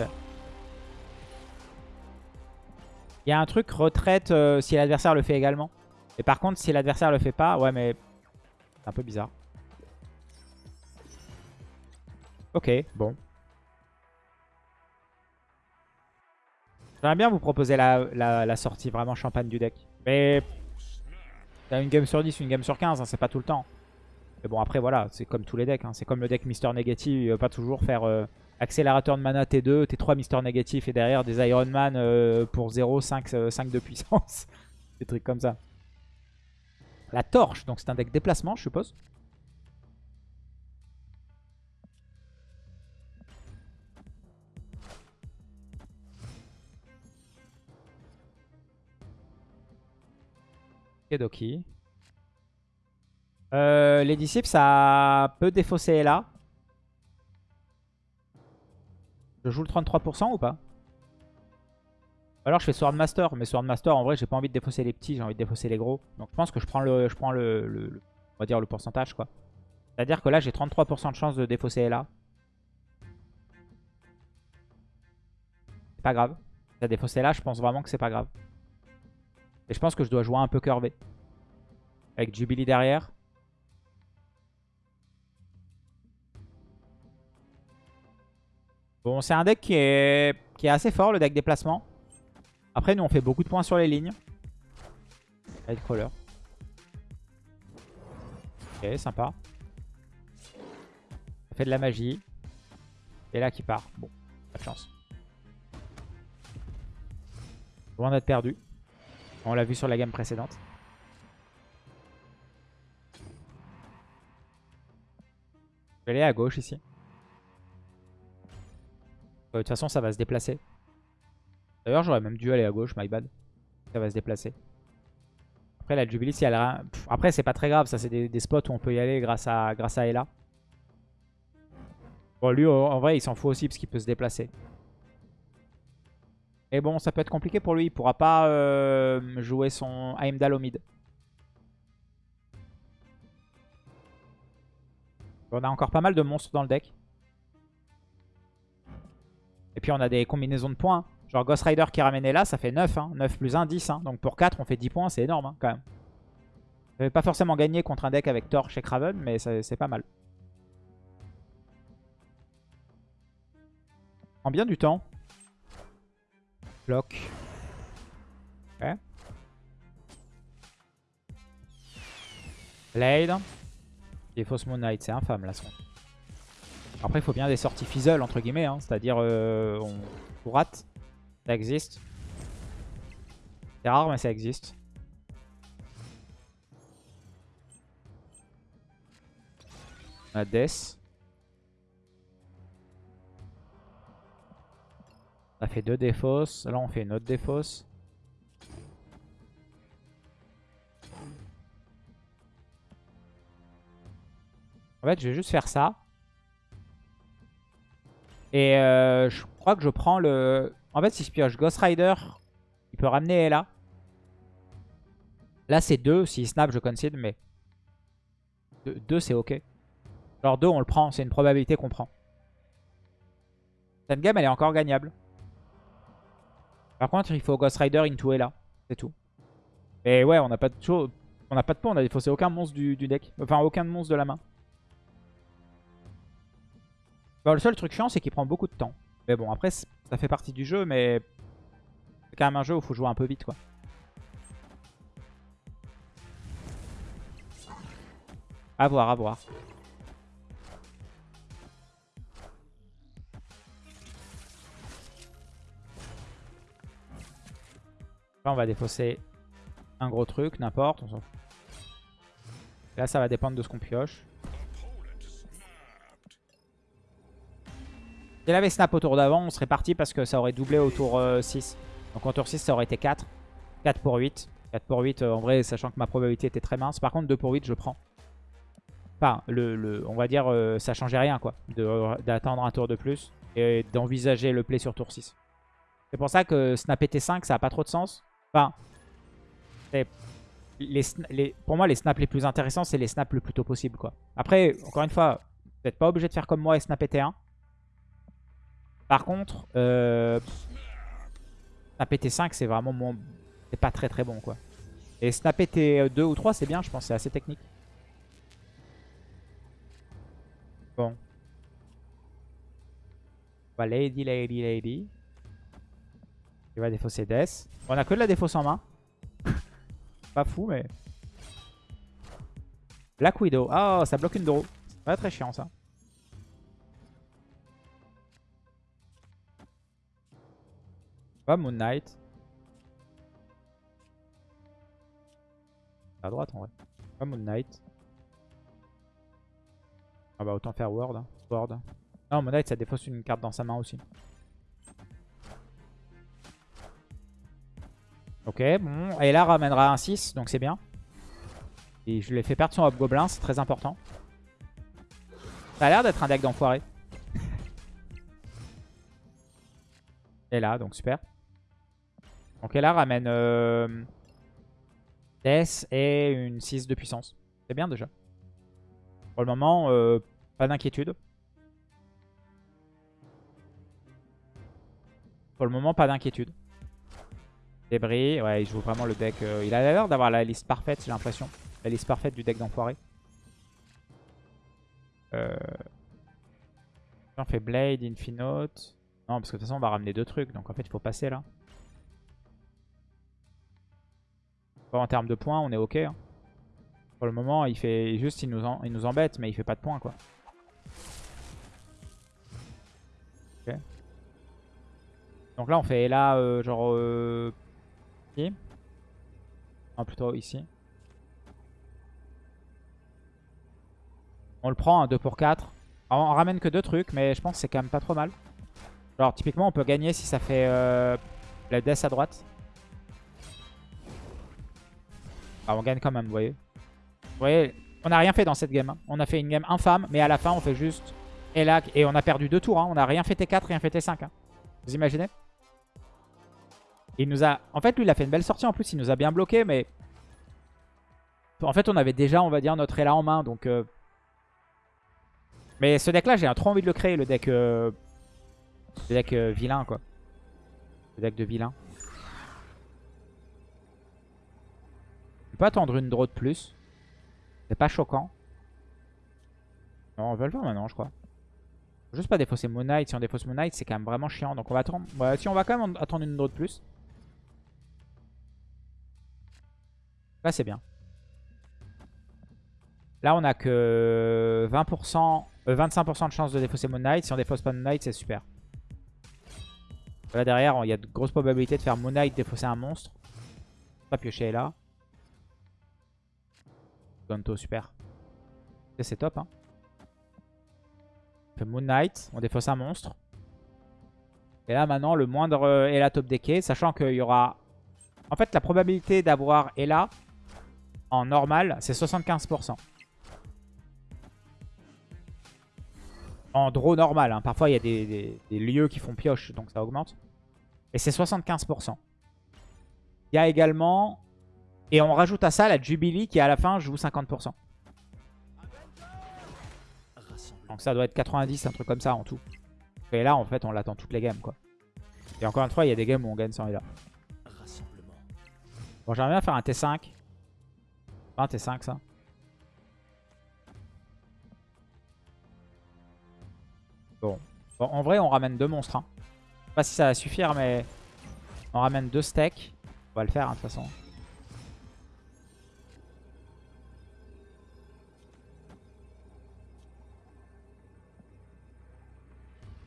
Il y a un truc retraite euh, si l'adversaire le fait également. Et par contre, si l'adversaire le fait pas, ouais, mais c'est un peu bizarre. Ok, bon. J'aimerais bien vous proposer la, sortie vraiment champagne du deck. Mais t'as une game sur 10, une game sur 15, hein, c'est pas tout le temps. Mais bon, après, voilà, c'est comme tous les decks. Hein. C'est comme le deck Mister Négatif. Il va pas toujours faire euh, accélérateur de mana T2, T3 Mister Négatif et derrière des Iron Man euh, pour 0, 5, 5 de puissance. des trucs comme ça. La torche, donc c'est un deck déplacement, je suppose. Kedoki. Euh, les disciples, ça peut défausser là. Je joue le 33% ou pas? Alors je fais Swordmaster. Mais Swordmaster, en vrai, j'ai pas envie de défausser les petits, j'ai envie de défausser les gros. Donc je pense que je prends le, je prends le, on va dire le pourcentage quoi. C'est-à-dire que là, j'ai 33% de chance de défausser là. C'est pas grave. Si défaussé là, je pense vraiment que c'est pas grave. Et je pense que je dois jouer un peu curvé. Avec Jubilee derrière. Bon, c'est un deck qui est, assez fort, le deck déplacement. Après, nous, on fait beaucoup de points sur les lignes. Nightcrawler. Ok, sympa. Ça fait de la magie. Et là, qui part. Bon, pas de chance. Loin d'être perdu. On l'a vu sur la gamme précédente. Je vais aller à gauche ici. Euh, de toute façon, ça va se déplacer. D'ailleurs, j'aurais même dû aller à gauche, my bad. Ça va se déplacer. Après, la Jubilee, si elle a... Après, c'est pas très grave. Ça, c'est des, spots où on peut y aller grâce à, grâce à Ella. Bon, lui, en vrai, il s'en fout aussi parce qu'il peut se déplacer. Et bon, ça peut être compliqué pour lui. Il pourra pas euh, jouer son Heimdall au mid. On a encore pas mal de monstres dans le deck. Et puis on a des combinaisons de points. Genre Ghost Rider qui est ramené là, ça fait 9. 9 hein. plus 1, 10. Hein. Donc pour 4, on fait 10 points, c'est énorme hein, quand même. Je vais pas forcément gagner contre un deck avec Torch et Craven, mais c'est pas mal. Prend bien du temps. Bloc. Ok. Blade. Et Fausse Moon Knight, c'est infâme là. Après, il faut bien des sorties fizzle, entre guillemets. Hein. C'est-à-dire, euh, on, rate. Ça existe. C'est rare, mais ça existe. On a Death. On a fait deux défausses. Là, on fait une autre défausse. En fait, je vais juste faire ça. Et euh, je crois que je prends le... En fait, si je pioche Ghost Rider, il peut ramener Ella. Là, c'est 2. S'il snap, je concede, mais... 2, c'est ok. Genre 2, on le prend. C'est une probabilité qu'on prend. Cette game, elle est encore gagnable. Par contre, il faut Ghost Rider into Ella. C'est tout. Et ouais, on n'a pas de. On n'a pas de pont, on a défaussé aucun monstre du, du, deck. Enfin, aucun monstre de la main. Bon, le seul truc chiant, c'est qu'il prend beaucoup de temps. Mais bon, après, ça fait partie du jeu, mais c'est quand même un jeu où il faut jouer un peu vite, quoi. A voir, à voir. Là, on va défausser un gros truc, n'importe. Là, ça va dépendre de ce qu'on pioche. Si elle avait snap au tour d'avant, on serait parti parce que ça aurait doublé au tour 6. Euh, Donc au tour 6, ça aurait été 4. 4 pour 8. 4 pour 8, euh, en vrai, sachant que ma probabilité était très mince. Par contre, 2 pour 8, je prends. Enfin, on va dire, euh, ça changeait rien, quoi. D'attendre un tour de plus et d'envisager le play sur tour 6. C'est pour ça que snap T5, ça n'a pas trop de sens. Enfin, pour moi, les snaps les plus intéressants, c'est les snaps le plus tôt possible, quoi. Après, encore une fois, vous n'êtes pas obligé de faire comme moi et snap T1. Par contre, euh, snap T5, c'est vraiment mon... C'est pas très très bon, quoi. Et snap T2 ou 3, c'est bien, je pense. C'est assez technique. Bon. On va lady, lady, lady. Il va défausser Death. On a que de la défausse en main. pas fou, mais... Black Widow. Oh, ça bloque une draw. Pas très chiant, ça. Moon Knight. À droite en vrai. Pas Moon Knight. Ah bah autant faire. Hein. Word. Non, Moon Knight ça défausse une carte dans sa main aussi. Ok, bon. Et là ramènera un 6, donc c'est bien. Et je lui ai fait perdre son Hobgoblin, c'est très important. Ça a l'air d'être un deck d'enfoiré. Et là, donc super. Donc elle ramène euh, Death et une 6 de puissance. C'est bien déjà. Pour le moment, euh, pas d'inquiétude. Pour le moment, pas d'inquiétude. Débris, ouais, il joue vraiment le deck. Euh, il a l'air d'avoir la liste parfaite, j'ai l'impression. La liste parfaite du deck d'enfoiré. On fait Blade, Infinote. Non, parce que de toute façon, on va ramener deux trucs. Donc en fait, il faut passer là. En termes de points, on est ok. Hein. Pour le moment, il fait juste, il nous, nous embête, mais il fait pas de points, quoi. Donc là, on fait là, euh, genre... Euh, ici. Non, plutôt ici. On le prend, un 2 pour 4. on ramène que deux trucs, mais je pense que c'est quand même pas trop mal. Genre, typiquement, on peut gagner si ça fait euh, la death à droite. Ah, on gagne quand même, vous voyez. Vous voyez, on n'a rien fait dans cette game. Hein. On a fait une game infâme, mais à la fin, on fait juste. Et on a perdu deux tours. Hein. On n'a rien fait T4, rien fait T5. Hein. Vous imaginez? Il nous a... En fait, lui, il a fait une belle sortie. En plus, il nous a bien bloqué, mais... En fait, on avait déjà, on va dire, notre Ela en main. Donc... Euh, mais ce deck-là, j'ai trop envie de le créer, le deck... Euh, le deck euh, vilain, quoi. Le deck de vilain. Peut attendre une draw de plus. C'est pas choquant. Non, on va le faire maintenant, je crois. juste pas défausser Moon Knight. Si on défausse Moon Knight, c'est quand même vraiment chiant. Donc on va attendre. si on va quand même attendre une draw de plus. Là, c'est bien. Là, on a que 20%, 25% euh, de chance de défausser Moon Knight. Si on défausse pas Moon Knight, c'est super. Là, derrière, il y a de grosses probabilités de faire Moon Knight défausser un monstre. Pas piocher là. Gonto, super. C'est top, hein. On fait Moon Knight, on défausse un monstre. Et là, maintenant, le moindre euh, Ella top decké, sachant qu'il y aura... En fait, la probabilité d'avoir Ella en normal, c'est 75%. En draw normal. hein. Parfois, il y a des, des- des lieux qui font pioche, donc ça augmente. Et c'est 75%. Il y a également... Et on rajoute à ça la Jubilee qui, à la fin, joue 50%. Donc ça doit être 90, un truc comme ça en tout. Et là, en fait, on l'attend toutes les games, quoi. Et encore une fois, il y a des games où on gagne sans Ella. Bon, j'aimerais bien faire un T5. Pas un T5, ça. Bon. Bon, en vrai, on ramène deux monstres. Hein. Je sais pas si ça va suffire, mais on ramène deux steaks. On va le faire, hein, de toute façon.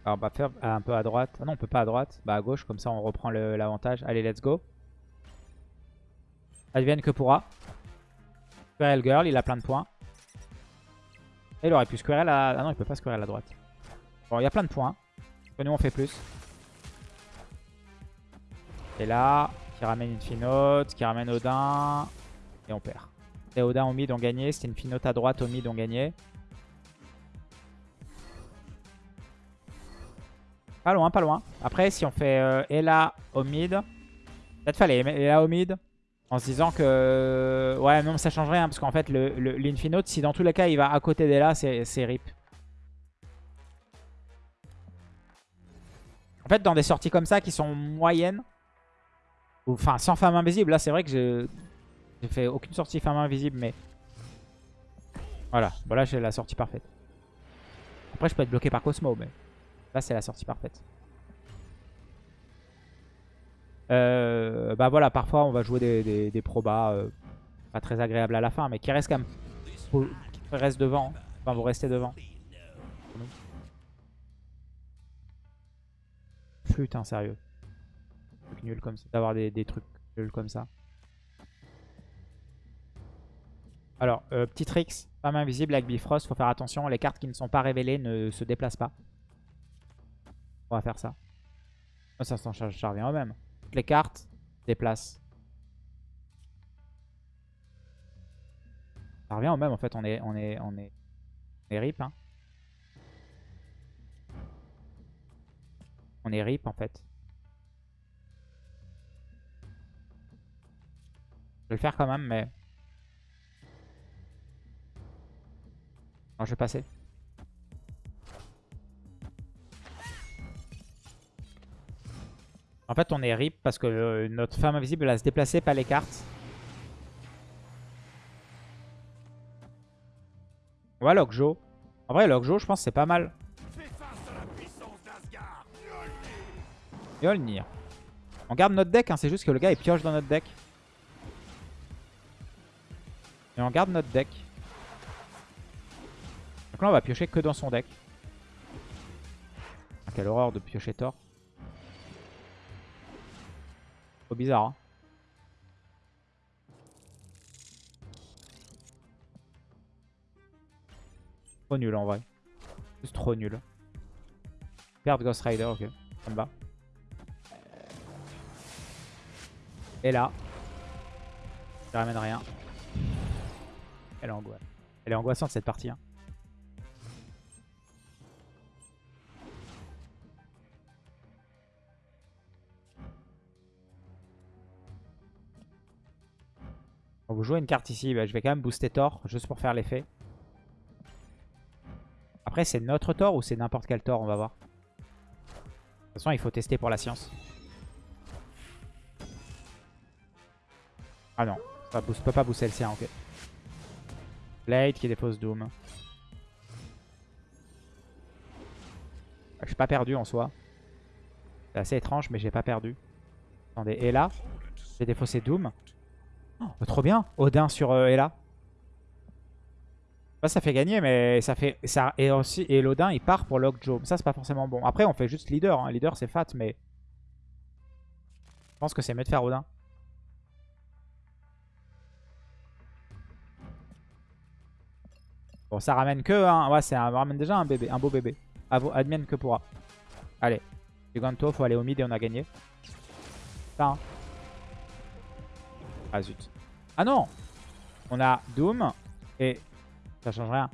Alors on va faire un peu à droite. Ah non, on peut pas à droite. Bah à gauche, comme ça on reprend l'avantage. Allez, let's go. Advienne que pourra. Squirrel Girl, il a plein de points. Et il aurait pu Squirrel à... Ah non, il peut pas Squirrel à droite. Bon, il y a plein de points. Nous, on fait plus. Et là, qui ramène une Finote, qui ramène Odin. Et on perd. Et Odin au mid ont gagné. C'était une Finote à droite au mid ont gagné. Pas loin, pas loin. Après, si on fait euh, Ella au mid, peut-être fallait Ella au mid. En se disant que... Ouais, non, ça change rien. Parce qu'en fait, l'Infinote, le, si dans tous les cas, il va à côté d'Ella, c'est rip. En fait, dans des sorties comme ça qui sont moyennes, ou enfin sans femme invisible, là c'est vrai que j'ai fait aucune sortie femme invisible, mais voilà, bon là j'ai la sortie parfaite. Après je peux être bloqué par Cosmo, mais là c'est la sortie parfaite. Euh, bah voilà, parfois on va jouer des, probas euh, pas très agréables à la fin, mais qui restent quand même, faut- qui restent devant, enfin vous restez devant. Putain, sérieux. Nul comme ça. D'avoir des, des trucs nuls comme ça. Alors, euh, petit tricks. Femme invisible avec Bifrost. Faut faire attention. Les cartes qui ne sont pas révélées ne se déplacent pas. On va faire ça. Ça, revient au même. Toutes les cartes se déplacent. Ça revient au même en fait. On est, on est, on est, on est rip. Hein. On est rip en fait. Je vais le faire quand même, mais... Non, je vais passer. En fait, on est rip parce que euh, notre femme invisible elle a se déplacer, pas les cartes. On va Lockjaw. En vrai, Lockjaw, je pense c'est pas mal. Mjolnir. On garde notre deck, hein, c'est juste que le gars il pioche dans notre deck. Et on garde notre deck. Donc là on va piocher que dans son deck. Ah, quelle horreur de piocher Thor. Bizarre. Hein. Trop nul en vrai. Juste trop nul. Perdre Ghost Rider, ok. Ça me va. Et là, ça ramène rien. Elle est angoissante. Elle est angoissante cette partie. hein. Vous jouer une carte ici. Bah, je vais quand même booster Thor juste pour faire l'effet. Après, c'est notre Thor ou c'est n'importe quel Thor On va voir. De toute façon, il faut tester pour la science. Ah non, ça booste, peut pas booster le sien, ok. Blade qui dépose Doom. Je suis pas perdu en soi. C'est assez étrange, mais j'ai pas perdu. Attendez, et là, j'ai défaussé Doom. Oh, trop bien Odin sur euh, Ella. Bah, ça fait gagner, mais ça fait... ça Et aussi, et l'Odin, il part pour Lockjaw. Ça, c'est pas forcément bon. Après, on fait juste leader. hein. Leader, c'est fat, mais... Je pense que c'est mieux de faire Odin. Bon, ça ramène que... un- Ouais, ça ramène déjà un bébé, un beau bébé. Avo- Admienne que pourra. Allez. Giganto, faut aller au mid et on a gagné. Ça, hein. Ah zut. Ah non On a Doom et ça change rien.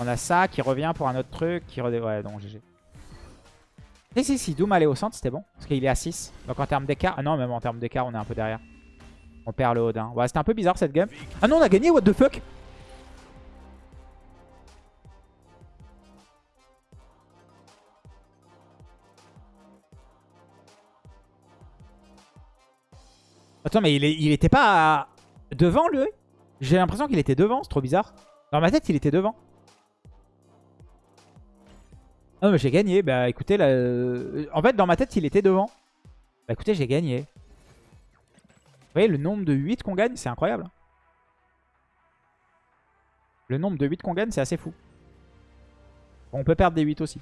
On a ça qui revient pour un autre truc. Qui redé... Ouais, donc GG. Si, si, si, Doom allait au centre, c'était bon. Parce qu'il est à 6. Donc en termes d'écart... Ah non, même en termes d'écart, on est un peu derrière. On perd le Odin. Ouais, c'était un peu bizarre cette game. Ah non, on a gagné, what the fuck? Attends, mais il, était pas devant, lui? J'ai l'impression qu'il était devant, c'est trop bizarre. Dans ma tête, il était devant. Ah mais j'ai gagné. Bah écoutez, là, euh, en fait, dans ma tête, il était devant. Bah écoutez, j'ai gagné. Vous voyez, le nombre de 8 qu'on gagne, c'est incroyable. Le nombre de 8 qu'on gagne, c'est assez fou. on peut perdre des 8 aussi.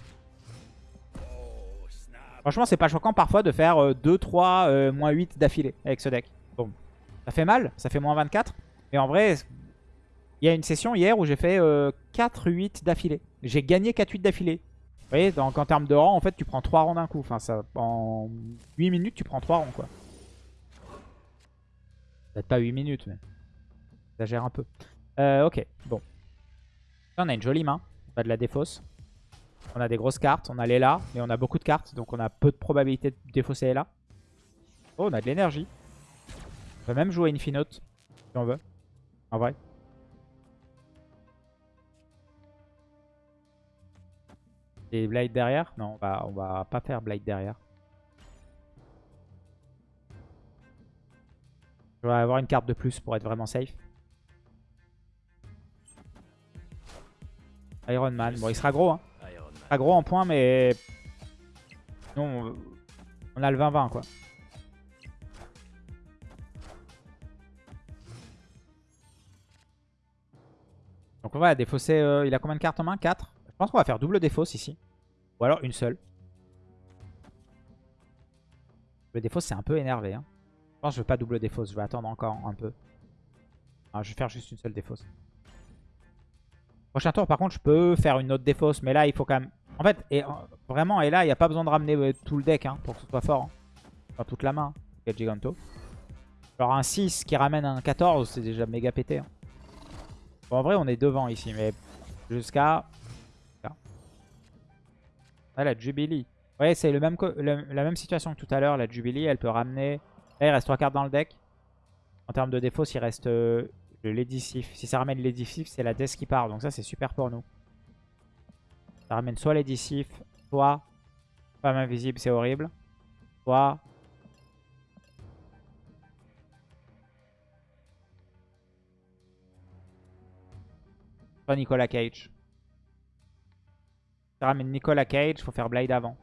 Franchement, c'est pas choquant parfois de faire 2, 3, moins 8 d'affilée avec ce deck. Bon, ça fait mal, ça fait moins 24. Mais en vrai, il y a une session hier où j'ai fait 4, 8 d'affilée. J'ai gagné 4, 8 d'affilée. Vous voyez, donc en termes de rang, en fait, tu prends 3 rangs d'un coup. En 8 minutes, tu prends 3 rangs, quoi. Peut-être pas 8 minutes, mais ça gère un peu. Euh, ok, bon. On a une jolie main. A de la défausse. On a des grosses cartes. On a Lela, mais on a beaucoup de cartes. Donc on a peu de probabilité de défausser Lela. Oh, on a de l'énergie. On peut même jouer Infinote, si on veut. En vrai. Et Blade derrière? Non, on va, on va pas faire Blade derrière. Je vais avoir une carte de plus pour être vraiment safe. Iron Man. Bon, il sera gros. Hein. Sera gros en points, mais... Non, on a le 20-20, quoi. Donc on va défausser... Euh, il a combien de cartes en main? 4 Je pense qu'on va faire double défausse ici. Ou alors une seule. Le défausse, c'est un peu énervé. Hein. Je pense que je veux pas double défausse. Je vais attendre encore un peu. Ah, je vais faire juste une seule défausse. Prochain tour, par contre, je peux faire une autre défausse. Mais là, il faut quand même... En fait, et, euh, vraiment, et là, il n'y a pas besoin de ramener euh, tout le deck hein, pour que ce soit fort. Enfin, toute la main. Hein, Giganto. Alors un 6 qui ramène un 14, c'est déjà méga pété. Hein. Bon, en vrai, on est devant ici, mais jusqu'à... Ah, la Jubilee. Ouais, c'est la même situation que tout à l'heure. La Jubilee, elle peut ramener... Là, il reste 3 cartes dans le deck. En termes de défausse, il reste... Le Ledicif. Si ça ramène Ledicif, c'est la Death qui part. Donc ça, c'est super pour nous. Ça ramène soit Ledicif, soit Femme Invisible, c'est horrible. Soit... Soit Nicolas Cage. Ça ramène Nicolas Cage, faut faire Blade avant.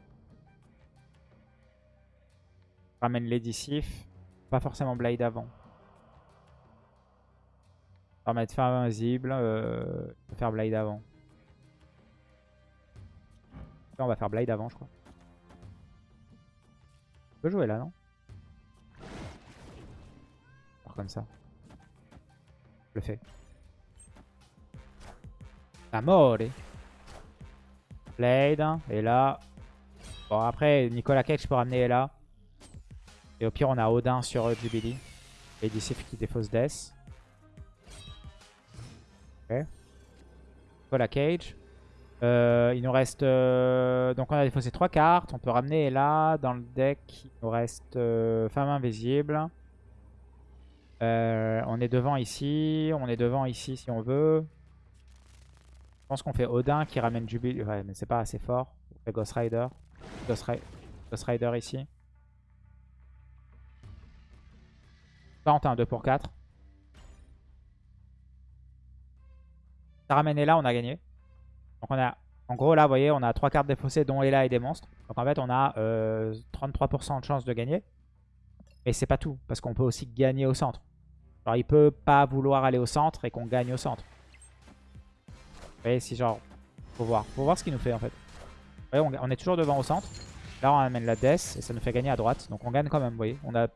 Ça ramène Ledicif. Pas forcément Blade avant. On va mettre fin invisible. Euh, faire Blade avant. On va faire Blade avant, je crois. On peut jouer là, non? Comme ça. Je le fais. Amore. Blade. Et là. Bon, après, Nicolas Cage peut ramener là. Et au pire, on a Odin sur Jubilee. Et d'ici qui défausse Death. Voilà Cage. Euh, il nous reste... Euh, donc on a défaussé trois cartes. On peut ramener là dans le deck. Il nous reste euh, Femme Invisible. on est devant ici. On est devant ici si on veut. Je pense qu'on fait Odin qui ramène Jubilee. Ouais, mais c'est pas assez fort. On fait Ghost Rider. Ghost, Rider ici. Là, on a un 2 pour 4. Ramène là, on a gagné. Donc on a, en gros là, vous voyez, on a 3 cartes défaussées dont Ella et des monstres. Donc en fait, on a 33% euh, de chance de gagner. Mais c'est pas tout, parce qu'on peut aussi gagner au centre. Alors il peut pas vouloir aller au centre et qu'on gagne au centre. Vous voyez, si genre, faut voir. Faut voir ce qu'il nous fait en fait. Vous voyez, on, est toujours devant au centre. Là, on amène la death et ça nous fait gagner à droite. Donc on gagne quand même, vous voyez. On a,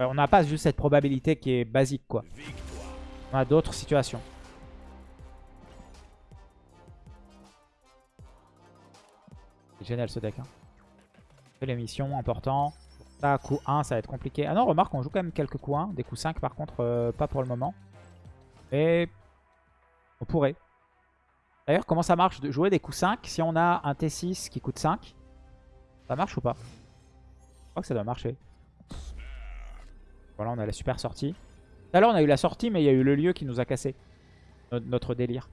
on n'a pas juste cette probabilité qui est basique, quoi. On a d'autres situations. Génial ce deck. Hein. les missions, important. Ça, coup 1, ça va être compliqué. Ah non, remarque, on joue quand même quelques coups 1. Des coups 5 par contre, euh, pas pour le moment. Mais on pourrait. D'ailleurs, comment ça marche de jouer des coups 5 si on a un T6 qui coûte 5 Ça marche ou pas? Je crois que ça doit marcher. Voilà, on a la super sortie. Tout à l'heure, on a eu la sortie, mais il y a eu le lieu qui nous a cassé notre délire.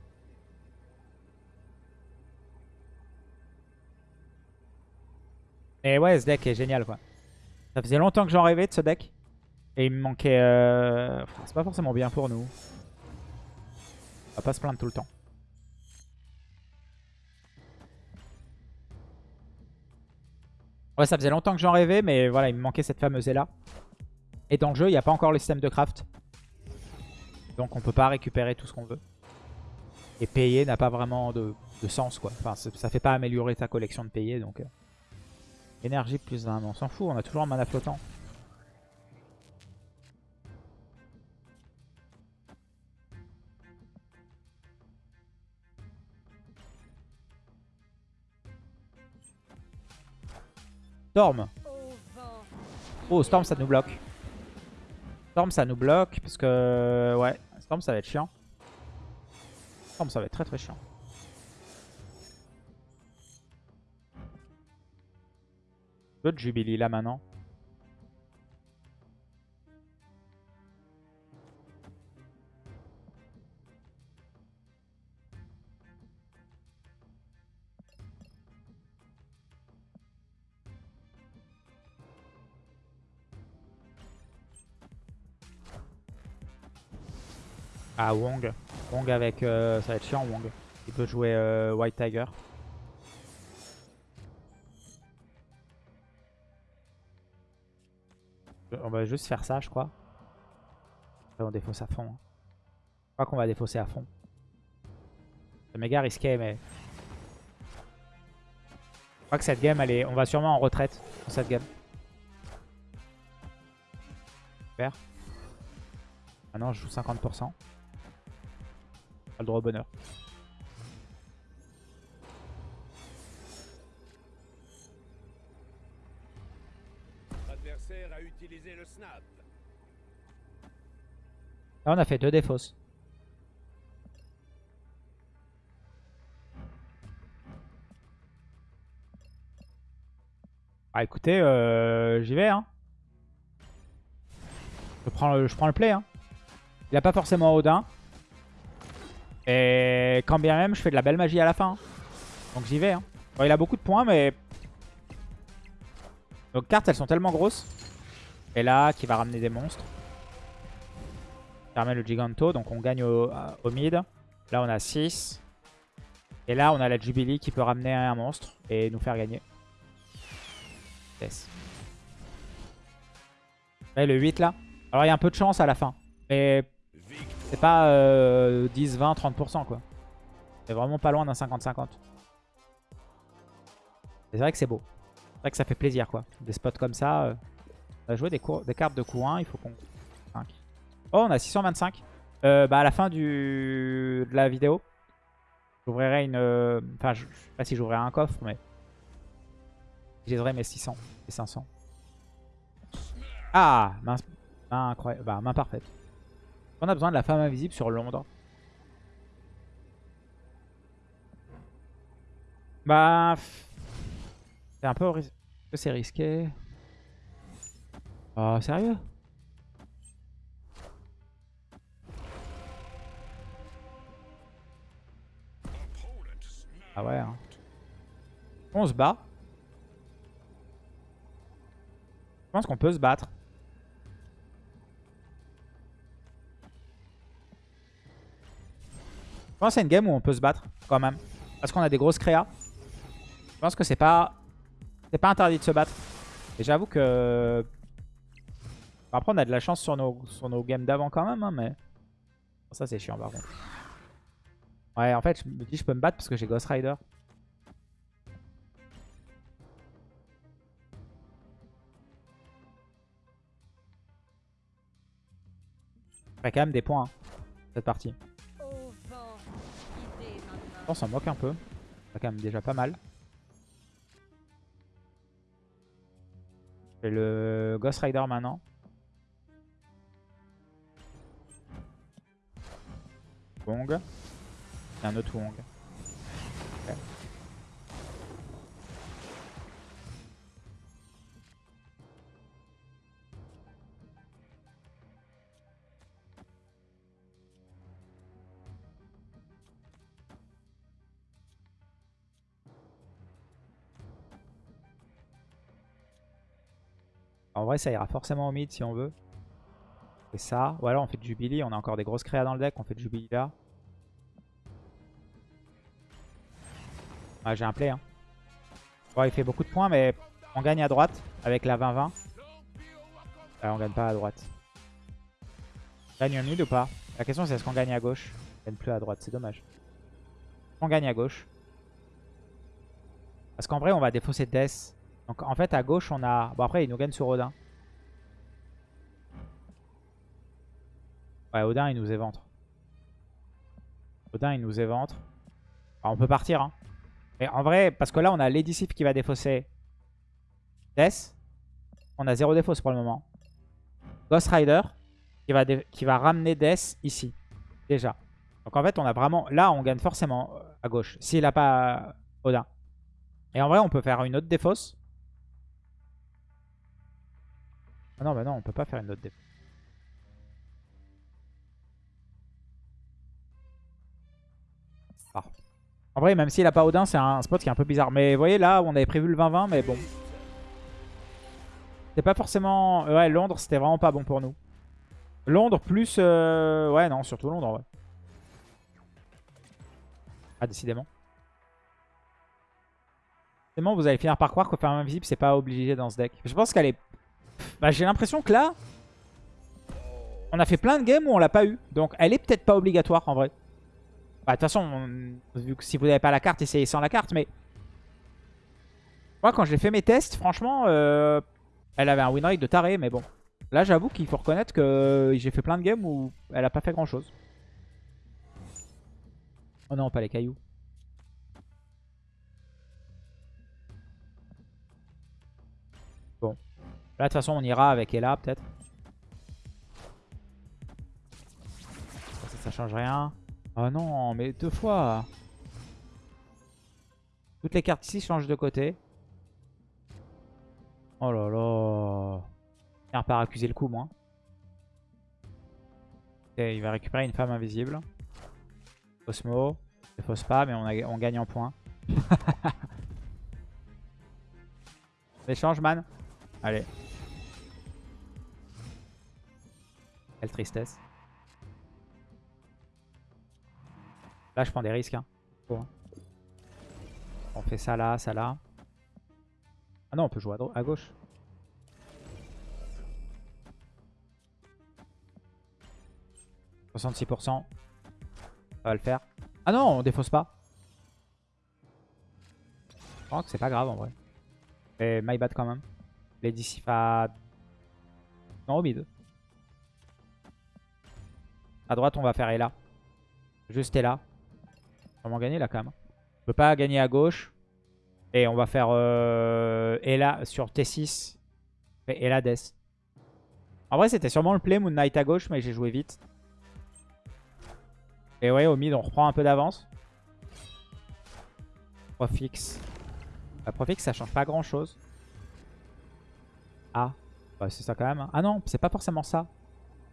Et ouais, ce deck est génial, quoi. Ça faisait longtemps que j'en rêvais de ce deck. Et il me manquait... Euh... C'est pas forcément bien pour nous. On va pas se plaindre tout le temps. Ouais, ça faisait longtemps que j'en rêvais, mais voilà, il me manquait cette fameuse là. Et dans le jeu, il n'y a pas encore le système de craft. Donc on peut pas récupérer tout ce qu'on veut. Et payer n'a pas vraiment de, sens, quoi. Enfin, ça fait pas améliorer ta collection de payer, donc... Euh. Énergie plus 1, on s'en fout, on a toujours un mana flottant. Storm Oh, Storm, ça nous bloque. Storm, ça nous bloque, parce que... Ouais, Storm, ça va être chiant. Storm, ça va être très très chiant. De Jubilee là maintenant. Ah Wong. Wong avec... Euh, ça va être chiant Wong. Il peut jouer euh, White Tiger. On va juste faire ça, je crois. on défausse à fond. Hein. Je crois qu'on va défausser à fond. C'est méga risqué, mais... Je crois que cette game, on va sûrement en retraite dans cette game. Super. Maintenant, je joue 50%. Pas le droit au bonheur. Là, on a fait deux défausses. Ah écoutez, euh, j'y vais. Hein. Je, prends le, je prends le play. Hein. Il a pas forcément Odin. Et quand bien même, je fais de la belle magie à la fin. Donc j'y vais. Hein. il a beaucoup de points, mais... Nos cartes, elles sont tellement grosses. Et là, qui va ramener des monstres. Permet le Giganto, donc on gagne au, mid. Là, on a 6. Et là, on a la Jubilee qui peut ramener un monstre et nous faire gagner. Yes. le 8 là. Alors, il y a un peu de chance à la fin. Mais c'est pas 10, 20, 30% quoi. C'est vraiment pas loin d'un 50-50. C'est vrai que c'est beau. C'est vrai que ça fait plaisir quoi. Des spots comme ça. Euh, on va jouer des, des cartes de coup 1. Il faut qu'on... Oh, on a 625. Euh, bah, à la fin du... de la vidéo, j'ouvrirai une... Euh, enfin, je, sais pas si j'ouvrirai un coffre, mais... J'aiderai mes 600 et 500. Ah main, incroyable. Bah, main parfaite. On a besoin de la femme invisible sur Londres. Bah... C'est un peu... C'est risqué. Oh, sérieux? Ah ouais. Hein. On se bat. Je pense qu'on peut se battre. Je pense que c'est une game où on peut se battre quand même. Parce qu'on a des grosses créas. Je pense que c'est pas... C'est pas interdit de se battre. Et j'avoue que... Après on a de la chance sur nos, sur nos games d'avant quand même. Hein, mais... Ça c'est chiant par contre. Ouais, en fait, je me dis je peux me battre parce que j'ai Ghost Rider. Il quand même des points, hein, cette partie. On s'en moque un peu. C'est quand même déjà pas mal. Je fais le Ghost Rider maintenant. Un autre Wong. En vrai, ça ira forcément au mid si on veut. Et ça. Ou alors on fait Jubilee. On a encore des grosses créas dans le deck. On fait Jubilee là. Ah, j'ai un play. Hein. Ouais, il fait beaucoup de points, mais on gagne à droite avec la 20-20. Ah, on gagne pas à droite. Gagne au mid ou pas? La question c'est est-ce qu'on gagne à gauche? On gagne plus à droite, c'est dommage. On gagne à gauche? Parce qu'en vrai, on va défausser Death. Donc en fait, à gauche, on a... Bon, après, il nous gagne sur Odin. Ouais, Odin, il nous éventre. Odin, il nous éventre. On peut partir, hein. Mais en vrai, parce que là, on a Lady Sif qui va défausser Death. On a zéro défausse pour le moment. Ghost Rider qui va, qui va ramener Death ici. Déjà. Donc en fait, on a vraiment... Là, on gagne forcément euh, à gauche. S'il n'a pas Odin. Et en vrai, on peut faire une autre défausse. Ah non, bah non, on peut pas faire une autre défausse. En vrai, même s'il a pas Odin, c'est un spot qui est un peu bizarre. Mais vous voyez, là, on avait prévu le 20-20, mais bon. C'est pas forcément... Ouais, Londres, c'était vraiment pas bon pour nous. Londres plus... Euh, ouais, non, surtout Londres, ouais. Ah, décidément. Décidément, vous allez finir par croire que faire invisible, c'est pas obligé dans ce deck. Je pense qu'elle est... Bah, j'ai l'impression que là... On a fait plein de games où on l'a pas eu. Donc, elle est peut-être pas obligatoire, en vrai. Bah, de toute façon, vu que si vous n'avez pas la carte, essayez sans la carte. Mais moi, quand j'ai fait mes tests, franchement, euh, elle avait un win rate de taré. Mais bon, là, j'avoue qu'il faut reconnaître que j'ai fait plein de games où elle a pas fait grand-chose. Oh non, pas les cailloux. Bon. Là, de toute façon, on ira avec Ella, peut-être. Ça, ça change rien. Oh non, mais deux fois. Toutes les cartes ici changent de côté. Oh là là. Il pas accuser le coup, moi. il va récupérer une femme invisible. Osmo. Ne fausse pas, mais on, on gagne en points. Échange, man. Allez. Quelle tristesse. Là, je prends des risques. Hein. Hein. On fait ça là, ça là. Ah non, on peut jouer à, gauche. « 66%. Ça va le faire. Ah non, on défausse pas. Je crois que c'est pas grave en vrai. Et my bad quand même. Lady Sifa... Non, au mid. À droite, on va faire Ella. Juste Ella vraiment gagner là quand même. On peut pas gagner à gauche. Et on va faire euh, sur T6. Et Ella Death. En vrai c'était sûrement le play Moon Knight à gauche mais j'ai joué vite. Et ouais au mid on reprend un peu d'avance. Profix. La Profix ça change pas grand chose. Ah. Bah, c'est ça quand même. Hein. Ah non c'est pas forcément ça.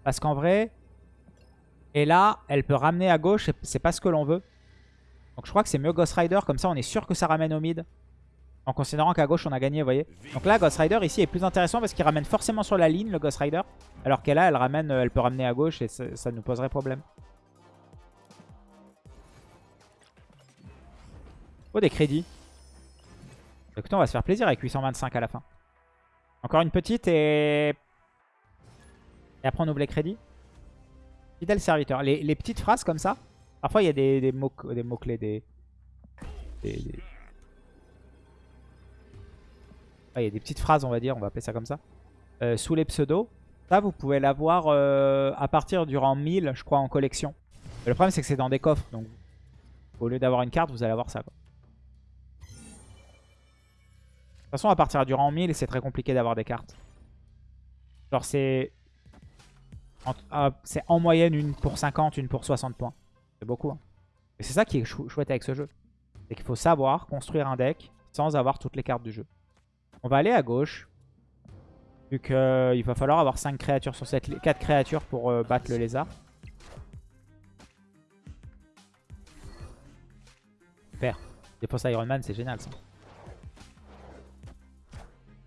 Parce qu'en vrai... Et elle peut ramener à gauche, c'est pas ce que l'on veut. Donc je crois que c'est mieux Ghost Rider. Comme ça, on est sûr que ça ramène au mid. En considérant qu'à gauche, on a gagné, vous voyez. Donc là, Ghost Rider ici est plus intéressant parce qu'il ramène forcément sur la ligne, le Ghost Rider. Alors qu'elle là, elle, ramène, elle peut ramener à gauche et ça, nous poserait problème. Oh, des crédits. Écoutez, on va se faire plaisir avec 825 à la fin. Encore une petite et... Et après, on oublie les crédits. Fidèle serviteur. les petites phrases comme ça, Parfois, il y a des, mots-clés, des, mots des, des... Ah, il y a des petites phrases, on va dire, on va appeler ça comme ça. Euh, sous les pseudos. Ça, vous pouvez l'avoir euh, à partir du rang 1000, je crois, en collection. le problème, c'est que c'est dans des coffres. Donc, au lieu d'avoir une carte, vous allez avoir ça. façon, à partir du rang 1000, c'est très compliqué d'avoir des cartes. Genre, c'est... Ah, c'est en moyenne une pour 50, une pour 60 points. C'est beaucoup. Hein. Et c'est ça qui est chouette avec ce jeu. C'est qu'il faut savoir construire un deck sans avoir toutes les cartes du jeu. On va aller à gauche. Vu qu'il euh, va falloir avoir 5 créatures sur cette 4 créatures pour euh, battre le lézard. Super. Défense Iron Man, c'est génial ça.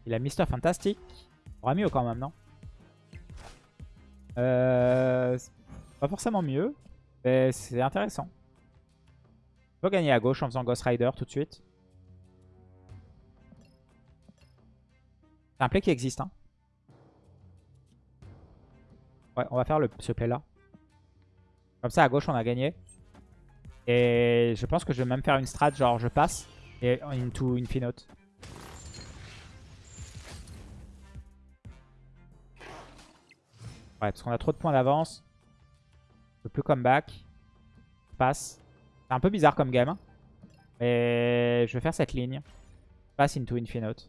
Il a Mister Fantastic. aura mieux quand même, non? Euh, Pas forcément mieux. Mais c'est intéressant. On peut gagner à gauche en faisant Ghost Rider tout de suite. C'est un play qui existe. Hein. Ouais, on va faire ce play là. Comme ça, à gauche, on a gagné. Et je pense que je vais même faire une strat, genre je passe et into Infinote. Ouais, parce qu'on a trop de points d'avance. Je peux plus comeback. Passe. C'est un peu bizarre comme game. Hein. Mais je vais faire cette ligne. Passe into Infinote.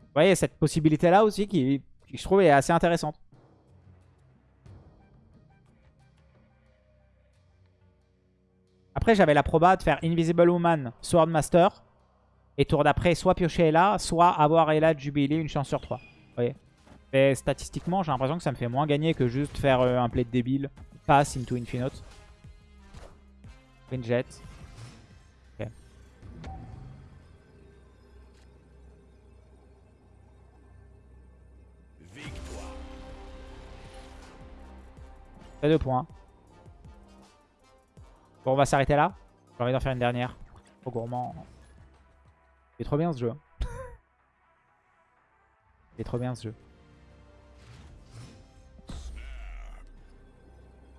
Vous voyez, cette possibilité-là aussi qui, je trouve est assez intéressante. Après, j'avais la proba de faire Invisible Woman, Swordmaster. Et tour d'après, soit piocher là, soit avoir Ella Jubilee une chance sur 3. Vous voyez Mais statistiquement, j'ai l'impression que ça me fait moins gagner que juste faire euh, un play de débile. Pass into Infinite. Jet. Ok. deux points. Bon, on va s'arrêter là. J'ai envie d'en faire une dernière. Trop gourmand. Il est trop bien ce jeu. Il est trop bien ce jeu.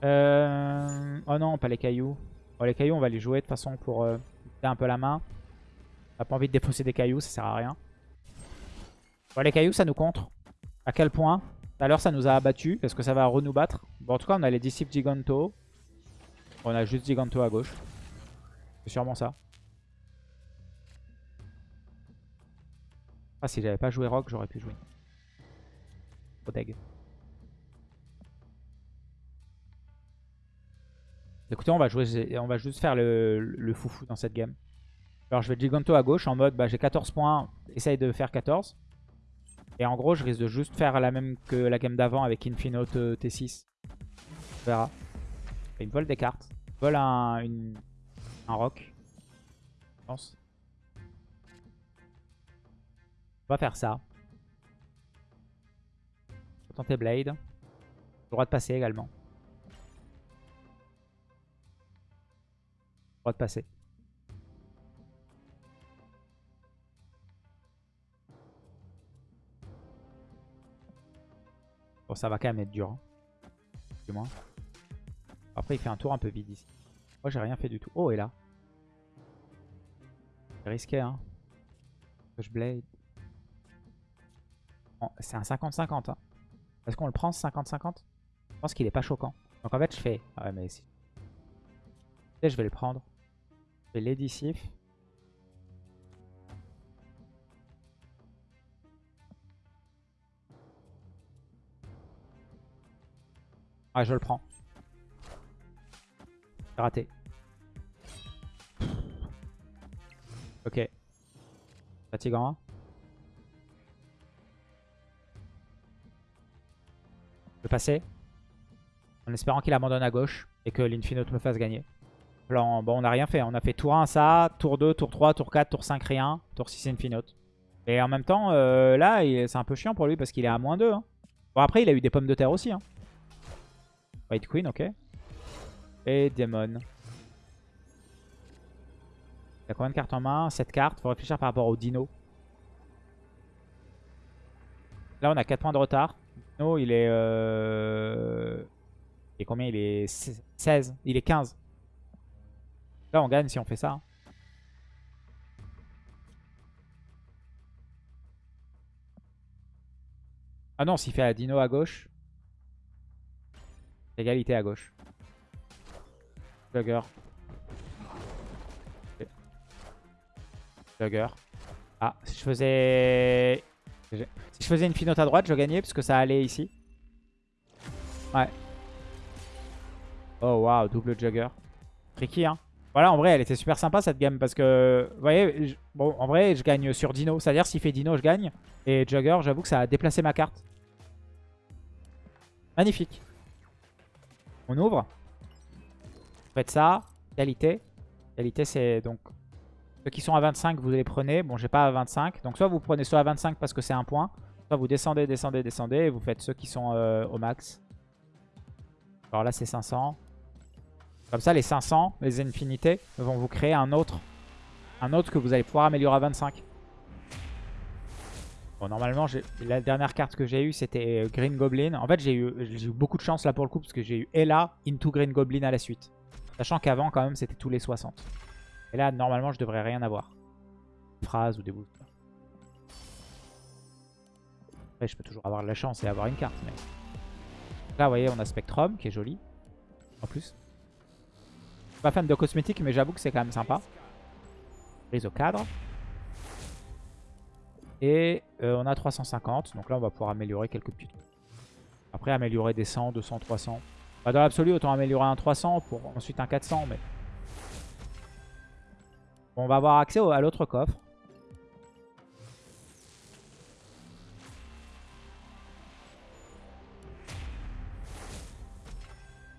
Euh... Oh non, pas les cailloux. Bon, les cailloux, on va les jouer de toute façon pour euh, un peu la main. On pas envie de défausser des cailloux, ça sert à rien. Bon, les cailloux, ça nous contre. À quel point? Tout à l'heure, ça nous a abattu. Est-ce que ça va re-nous battre Bon, en tout cas, on a les disciples Giganto. On a juste Giganto à gauche. C'est sûrement ça. Ah, si j'avais pas joué Rock, j'aurais pu jouer. Proteg. Écoutez, on va, jouer, on va juste faire le, foufou dans cette game. Alors je vais Giganto à gauche en mode bah, j'ai 14 points, essaye de faire 14. Et en gros je risque de juste faire la même que la game d'avant avec Infinite euh, T6. On verra. Il me vole des cartes. Il vole un, un rock. Je pense. On va faire ça. On va tenter Blade. Le droit de passer également. Droit de passer. Bon, ça va quand même être dur. Hein. Du moins. Après, il fait un tour un peu vide ici. Moi, j'ai rien fait du tout. Oh, et là. C'est risqué, hein. Je blade. c'est un 50-50. Hein. Est-ce qu'on le prend, ce 50-50 Je pense qu'il est pas choquant. Donc en fait, je fais... Ah ouais, mais si. je vais le prendre. Sif. Ah, je le prends. Raté. Ok. Fatigant. Je vais passer. En espérant qu'il abandonne à gauche et que l'Infinite me fasse gagner. Bon, on n'a rien fait. On a fait tour 1 ça, tour 2, tour 3, tour 4, tour 5 rien, tour 6 Infinite. Et en même temps, euh, là, c'est un peu chiant pour lui parce qu'il est à moins 2. Hein. Bon, après, il a eu des pommes de terre aussi. Hein. White Queen, ok. Et Demon. Il a combien de cartes en main? 7 cartes. Faut réfléchir par rapport au Dino. Là, on a 4 points de retard. Dino, il est... Euh... Et combien? Il est 16. Il est 15. Là, on gagne si on fait ça. Hein. Ah non, s'il fait la dino à gauche. Égalité à gauche. Slugger. Slugger. Ah, si je faisais... Si je faisais une finote à droite, je gagnais parce que ça allait ici. Ouais. Oh waouh, double jugger. Tricky hein. Voilà, en vrai, elle était super sympa cette game parce que, vous voyez, bon, en vrai, je gagne sur Dino. C'est-à-dire, s'il fait Dino, je gagne. Et Jugger, j'avoue que ça a déplacé ma carte. Magnifique. On ouvre. Vous faites ça. Qualité. Qualité, c'est donc... Ceux qui sont à 25, vous les prenez. Bon, j'ai pas à 25. Donc, soit vous prenez soit à 25 parce que c'est un point. Soit vous descendez, descendez, descendez. Et vous faites ceux qui sont euh, au max. Alors là, c'est 500. Comme ça, les 500, les infinités, vont vous créer un autre. Un autre que vous allez pouvoir améliorer à 25. Bon, normalement, la dernière carte que j'ai eue, c'était Green Goblin. En fait, j'ai eu, beaucoup de chance là pour le coup, parce que j'ai eu Ella into Green Goblin à la suite. Sachant qu'avant, quand même, c'était tous les 60. Et là, normalement, je devrais rien avoir. Phrase ou des boosts. Après, je peux toujours avoir de la chance et avoir une carte. Mais... Là, vous voyez, on a Spectrum, qui est joli. En plus pas fan de cosmétiques, mais j'avoue que c'est quand même sympa. Prise au cadre. Et euh, on a 350. Donc là, on va pouvoir améliorer quelques petits trucs. Après, améliorer des 100, 200, 300. Bah, dans l'absolu, autant améliorer un 300 pour ensuite un 400. Mais on va avoir accès à l'autre coffre.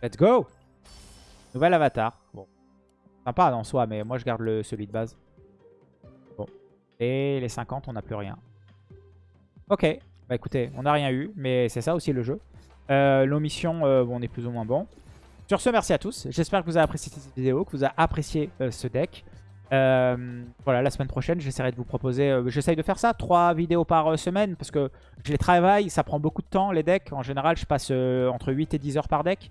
Let's go Nouvel avatar. Sympa en soi, mais moi je garde le, celui de base. Bon. Et les 50, on n'a plus rien. Ok. Bah écoutez, on n'a rien eu, mais c'est ça aussi le jeu. Euh, L'omission, euh, bon, on est plus ou moins bon. Sur ce, merci à tous. J'espère que vous avez apprécié cette vidéo, que vous avez apprécié euh, ce deck. Euh, voilà, la semaine prochaine, j'essaierai de vous proposer... J'essaye de faire ça, trois vidéos par semaine, parce que je les travaille, ça prend beaucoup de temps, les decks. En général, je passe entre 8 et 10 heures par deck.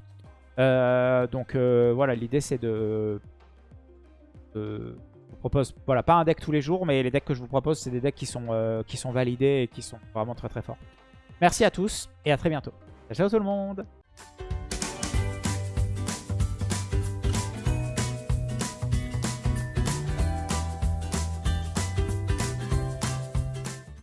Euh, donc euh, voilà, l'idée c'est de, Vous propose, voilà, pas un deck tous les jours, mais les decks que je vous propose, c'est des decks qui sont, euh, qui sont validés et qui sont vraiment très très forts. Merci à tous et à très bientôt. Ciao tout le monde